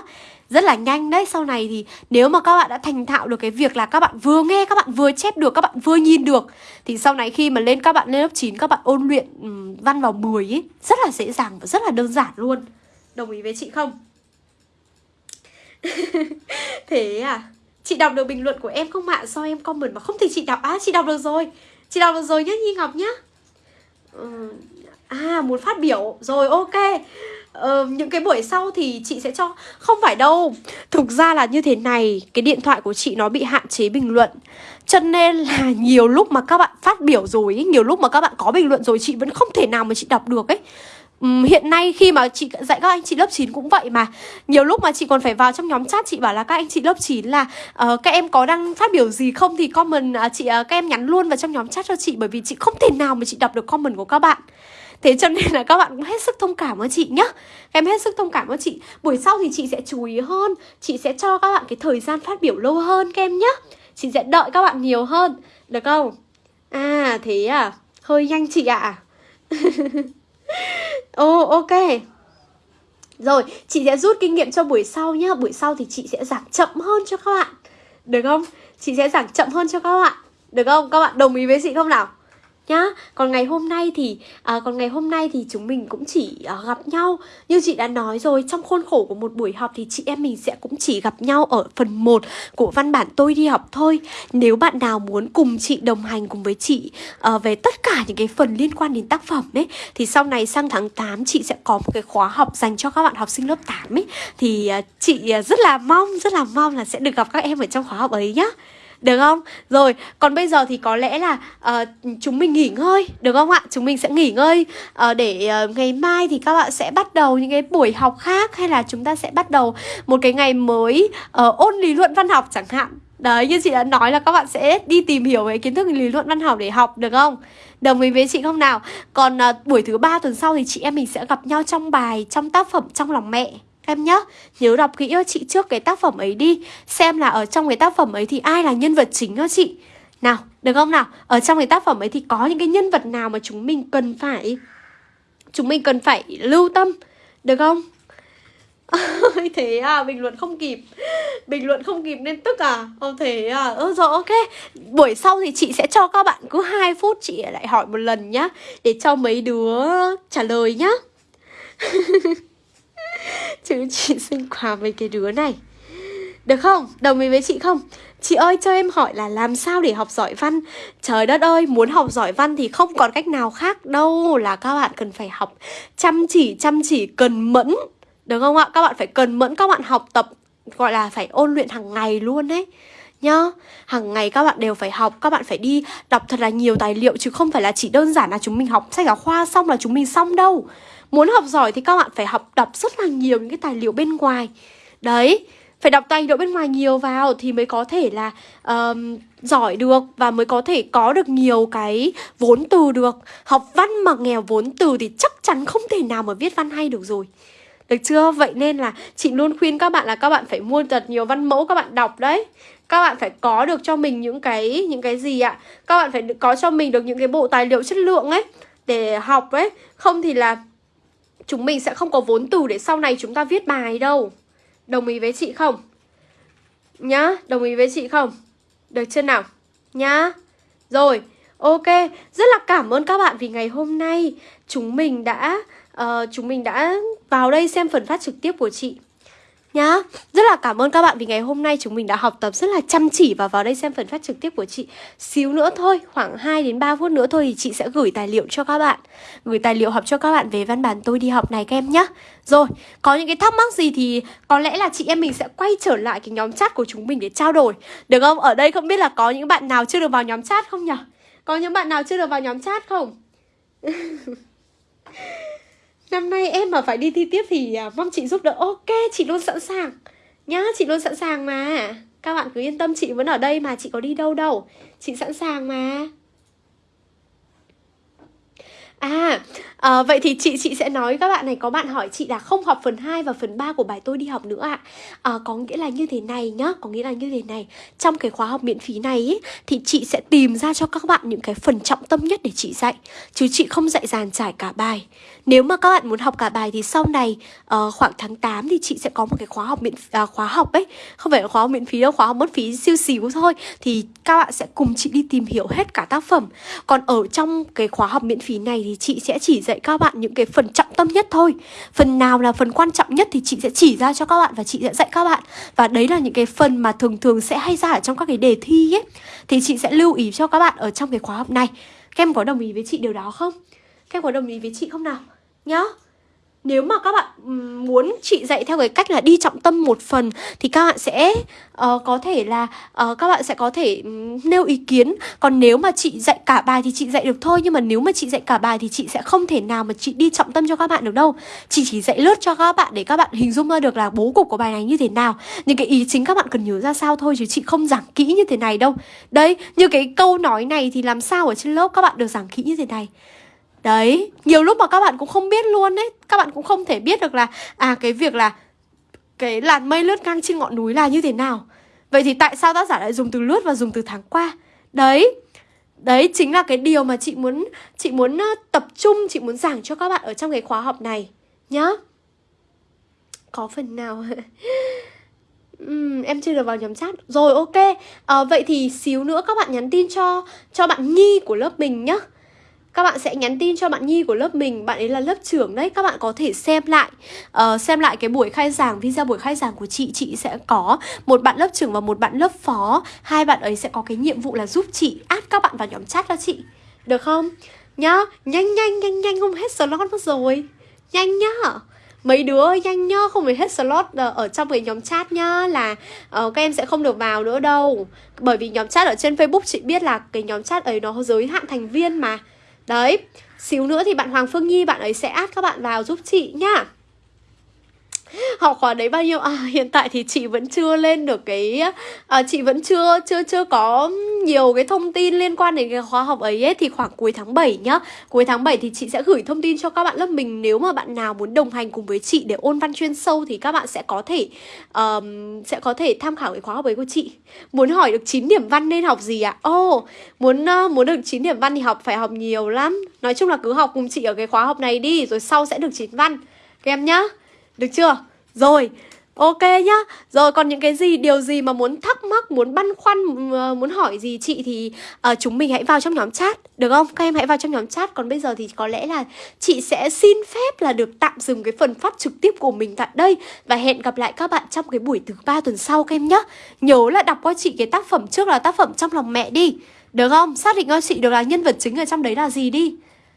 rất là nhanh đấy Sau này thì nếu mà các bạn đã thành thạo được cái việc là các bạn vừa nghe, các bạn vừa chép được, các bạn vừa nhìn được Thì sau này khi mà lên các bạn lên lớp 9 các bạn ôn luyện um, văn vào 10 ấy Rất là dễ dàng và rất là đơn giản luôn Đồng ý với chị không? Thế à Chị đọc được bình luận của em không ạ? sao em comment mà không thì chị đọc À chị đọc được rồi Chị đọc được rồi nhá Nhi Ngọc nhá. Ờ, à muốn phát biểu. Rồi ok. Ờ, Những cái buổi sau thì chị sẽ cho. Không phải đâu. Thực ra là như thế này. Cái điện thoại của chị nó bị hạn chế bình luận. Cho nên là nhiều lúc mà các bạn phát biểu rồi Nhiều lúc mà các bạn có bình luận rồi Chị vẫn không thể nào mà chị đọc được ấy um, hiện nay khi mà chị dạy các anh chị lớp 9 cũng vậy mà. Nhiều lúc mà chị còn phải vào trong nhóm chat chị bảo là các anh chị lớp 9 là uh, các em có đang phát biểu gì không thì comment uh, chị uh, các em nhắn luôn vào trong nhóm chat cho chị bởi vì chị không thể nào mà chị đọc được comment của các bạn. Thế cho nên là các bạn cũng hết sức thông cảm với chị nhá. Các em hết sức thông cảm với chị. Buổi sau thì chị sẽ chú ý hơn. Chị sẽ cho các bạn cái thời gian phát biểu lâu hơn các em nhá. Chị sẽ đợi các bạn nhiều hơn. Được không? À thế à? Hơi nhanh chị ạ. à. Ồ oh, ok Rồi chị sẽ rút kinh nghiệm cho buổi sau nhá Buổi sau thì chị sẽ giảng chậm hơn cho các bạn Được không? Chị sẽ giảng chậm hơn cho các bạn Được không? Các bạn đồng ý với chị không nào? Nhá. Còn ngày hôm nay thì à, còn ngày hôm nay thì chúng mình cũng chỉ à, gặp nhau. Như chị đã nói rồi trong khuôn khổ của một buổi học thì chị em mình sẽ cũng chỉ gặp nhau ở phần 1 của văn bản tôi đi học thôi. Nếu bạn nào muốn cùng chị đồng hành cùng với chị à, về tất cả những cái phần liên quan đến tác phẩm đấy thì sau này sang tháng 8 chị sẽ có một cái khóa học dành cho các bạn học sinh lớp 8 ấy. Thì à, chị à, rất là mong rất là mong là sẽ được gặp các em ở trong khóa học ấy nhá được không? Rồi, còn bây giờ thì có lẽ là uh, chúng mình nghỉ ngơi Được không ạ? Chúng mình sẽ nghỉ ngơi uh, Để uh, ngày mai thì các bạn sẽ bắt đầu những cái buổi học khác Hay là chúng ta sẽ bắt đầu một cái ngày mới uh, ôn lý luận văn học chẳng hạn Đấy, như chị đã nói là các bạn sẽ đi tìm hiểu về kiến thức lý luận văn học để học được không? Đồng ý với chị không nào? Còn uh, buổi thứ ba tuần sau thì chị em mình sẽ gặp nhau trong bài, trong tác phẩm Trong lòng mẹ Em nhé nhớ đọc kỹ cho chị trước cái tác phẩm ấy đi. Xem là ở trong cái tác phẩm ấy thì ai là nhân vật chính cho chị. Nào, được không nào? Ở trong cái tác phẩm ấy thì có những cái nhân vật nào mà chúng mình cần phải Chúng mình cần phải lưu tâm Được không? thế à, bình luận không kịp. Bình luận không kịp nên tức à? Không thế à, ừ rồi ok. Buổi sau thì chị sẽ cho các bạn cứ 2 phút chị lại hỏi một lần nhá Để cho mấy đứa trả lời nhá. Chứ chị sinh quà với cái đứa này Được không? Đồng ý với chị không? Chị ơi, cho em hỏi là làm sao để học giỏi văn Trời đất ơi, muốn học giỏi văn thì không còn cách nào khác đâu Là các bạn cần phải học chăm chỉ chăm chỉ, cần mẫn Được không ạ? Các bạn phải cần mẫn, các bạn học tập, Gọi là phải ôn luyện hàng ngày luôn đấy nhá, hàng ngày các bạn đều phải học, các bạn phải đi đọc thật là nhiều tài liệu chứ không phải là chỉ đơn giản là chúng mình học sách giáo khoa xong là chúng mình xong đâu Muốn học giỏi thì các bạn phải học đọc rất là nhiều những cái tài liệu bên ngoài. Đấy phải đọc tài liệu bên ngoài nhiều vào thì mới có thể là um, giỏi được và mới có thể có được nhiều cái vốn từ được. Học văn mà nghèo vốn từ thì chắc chắn không thể nào mà viết văn hay được rồi. Được chưa? Vậy nên là chị luôn khuyên các bạn là các bạn phải mua thật nhiều văn mẫu các bạn đọc đấy. Các bạn phải có được cho mình những cái những cái gì ạ? Các bạn phải có cho mình được những cái bộ tài liệu chất lượng ấy để học ấy. Không thì là chúng mình sẽ không có vốn từ để sau này chúng ta viết bài đâu Đồng ý với chị không? Nhá, đồng ý với chị không? Được chưa nào? Nhá Rồi, ok Rất là cảm ơn các bạn vì ngày hôm nay Chúng mình đã uh, Chúng mình đã vào đây xem phần phát trực tiếp của chị nhá Rất là cảm ơn các bạn vì ngày hôm nay chúng mình đã học tập rất là chăm chỉ và vào đây xem phần phát trực tiếp của chị Xíu nữa thôi, khoảng 2 đến 3 phút nữa thôi thì chị sẽ gửi tài liệu cho các bạn Gửi tài liệu học cho các bạn về văn bản tôi đi học này các em nhá Rồi, có những cái thắc mắc gì thì có lẽ là chị em mình sẽ quay trở lại cái nhóm chat của chúng mình để trao đổi Được không? Ở đây không biết là có những bạn nào chưa được vào nhóm chat không nhỉ? Có những bạn nào chưa được vào nhóm chat không? Năm nay em mà phải đi thi tiếp thì à, mong chị giúp đỡ. Ok, chị luôn sẵn sàng. Nhá, chị luôn sẵn sàng mà. Các bạn cứ yên tâm, chị vẫn ở đây mà, chị có đi đâu đâu. Chị sẵn sàng mà. À, à, vậy thì chị chị sẽ nói các bạn này có bạn hỏi chị là không học phần 2 và phần 3 của bài tôi đi học nữa ạ. À. à, có nghĩa là như thế này nhá, có nghĩa là như thế này. Trong cái khóa học miễn phí này ý, thì chị sẽ tìm ra cho các bạn những cái phần trọng tâm nhất để chị dạy, chứ chị không dạy dàn trải cả bài. Nếu mà các bạn muốn học cả bài thì sau này uh, khoảng tháng 8 thì chị sẽ có một cái khóa học miễn uh, khóa học ấy, không phải là khóa học miễn phí đâu, khóa học mất phí siêu xíu thôi thì các bạn sẽ cùng chị đi tìm hiểu hết cả tác phẩm. Còn ở trong cái khóa học miễn phí này thì chị sẽ chỉ dạy các bạn những cái phần trọng tâm nhất thôi. Phần nào là phần quan trọng nhất thì chị sẽ chỉ ra cho các bạn và chị sẽ dạy các bạn. Và đấy là những cái phần mà thường thường sẽ hay ra ở trong các cái đề thi ấy. Thì chị sẽ lưu ý cho các bạn ở trong cái khóa học này. Các em có đồng ý với chị điều đó không? Các em có đồng ý với chị không nào? Nhá nếu mà các bạn muốn chị dạy theo cái cách là đi trọng tâm một phần thì các bạn sẽ uh, có thể là uh, các bạn sẽ có thể nêu ý kiến. Còn nếu mà chị dạy cả bài thì chị dạy được thôi nhưng mà nếu mà chị dạy cả bài thì chị sẽ không thể nào mà chị đi trọng tâm cho các bạn được đâu. Chị chỉ dạy lướt cho các bạn để các bạn hình dung ra được là bố cục của bài này như thế nào. Những cái ý chính các bạn cần nhớ ra sao thôi chứ chị không giảng kỹ như thế này đâu. Đấy như cái câu nói này thì làm sao ở trên lớp các bạn được giảng kỹ như thế này? Đấy, nhiều lúc mà các bạn cũng không biết luôn đấy Các bạn cũng không thể biết được là À cái việc là Cái làn mây lướt ngang trên ngọn núi là như thế nào. Vậy thì tại sao tác giả lại dùng từ lướt và dùng từ tháng qua? Đấy Đấy chính là cái điều mà chị muốn Chị muốn tập trung Chị muốn giảng cho các bạn ở trong cái khóa học này Nhá. Có phần nào? Uhm, Em chưa được vào nhóm chat. Rồi ok. À, Vậy thì xíu nữa các bạn nhắn tin cho Cho bạn Nhi của lớp mình nhá các bạn sẽ nhắn tin cho bạn Nhi của lớp mình Bạn ấy là lớp trưởng đấy. Các bạn có thể xem lại uh, Xem lại cái buổi khai giảng Video buổi khai giảng của chị. Chị sẽ có một bạn lớp trưởng và một bạn lớp phó. Hai bạn ấy sẽ có cái nhiệm vụ là giúp chị Add các bạn vào nhóm chat cho chị. Được không? Nhá Nhanh nhanh nhanh nhanh không hết slot mất rồi. Nhanh nhá. Mấy đứa nhanh nhá không phải hết slot ở trong cái nhóm chat nhá là uh, các em sẽ không được vào nữa đâu. Bởi vì nhóm chat ở trên facebook chị biết là cái nhóm chat ấy nó giới hạn thành viên mà. Đấy, xíu nữa thì bạn Hoàng Phương Nhi bạn ấy sẽ add các bạn vào giúp chị nhá học khóa đấy bao nhiêu? À hiện tại thì chị vẫn chưa lên được cái à, chị vẫn chưa chưa chưa có nhiều cái thông tin liên quan đến cái khóa học ấy, ấy. Thì khoảng cuối tháng 7 nhá. Cuối tháng 7 thì chị sẽ gửi thông tin cho các bạn lớp mình. Nếu mà bạn nào muốn đồng hành cùng với chị để ôn văn chuyên sâu thì các bạn sẽ có thể um, sẽ có thể tham khảo cái khóa học ấy của chị. Muốn hỏi được 9 điểm văn nên học gì ạ? À? ô oh, muốn uh, muốn được 9 điểm văn thì học phải học nhiều lắm. Nói chung là cứ học cùng chị ở cái khóa học này đi rồi sau sẽ được 9 văn. Các em nhá được chưa? Rồi, ok nhá Rồi còn những cái gì, điều gì mà muốn thắc mắc, muốn băn khoăn, ờ, muốn hỏi gì chị thì uh, chúng mình hãy vào trong nhóm chat Được không? Các em hãy vào trong nhóm chat Còn bây giờ thì có lẽ là chị sẽ xin phép là được tạm dừng cái phần phát trực tiếp của mình tại đây Và hẹn gặp lại các bạn trong cái buổi thứ ba tuần sau các em nhá Nhớ là đọc qua chị cái tác phẩm trước là tác phẩm trong lòng mẹ đi Được không? Xác định cho chị được là nhân vật chính ở trong đấy là gì đi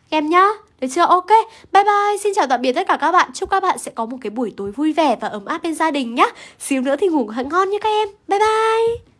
em nhá. Được chưa? Ok, bye bye, xin chào tạm biệt tất cả các bạn. Chúc các bạn sẽ có một cái buổi tối vui vẻ và ấm áp bên gia đình nhá. Xíu nữa thì ngủ ngon nhé các em. Bye bye.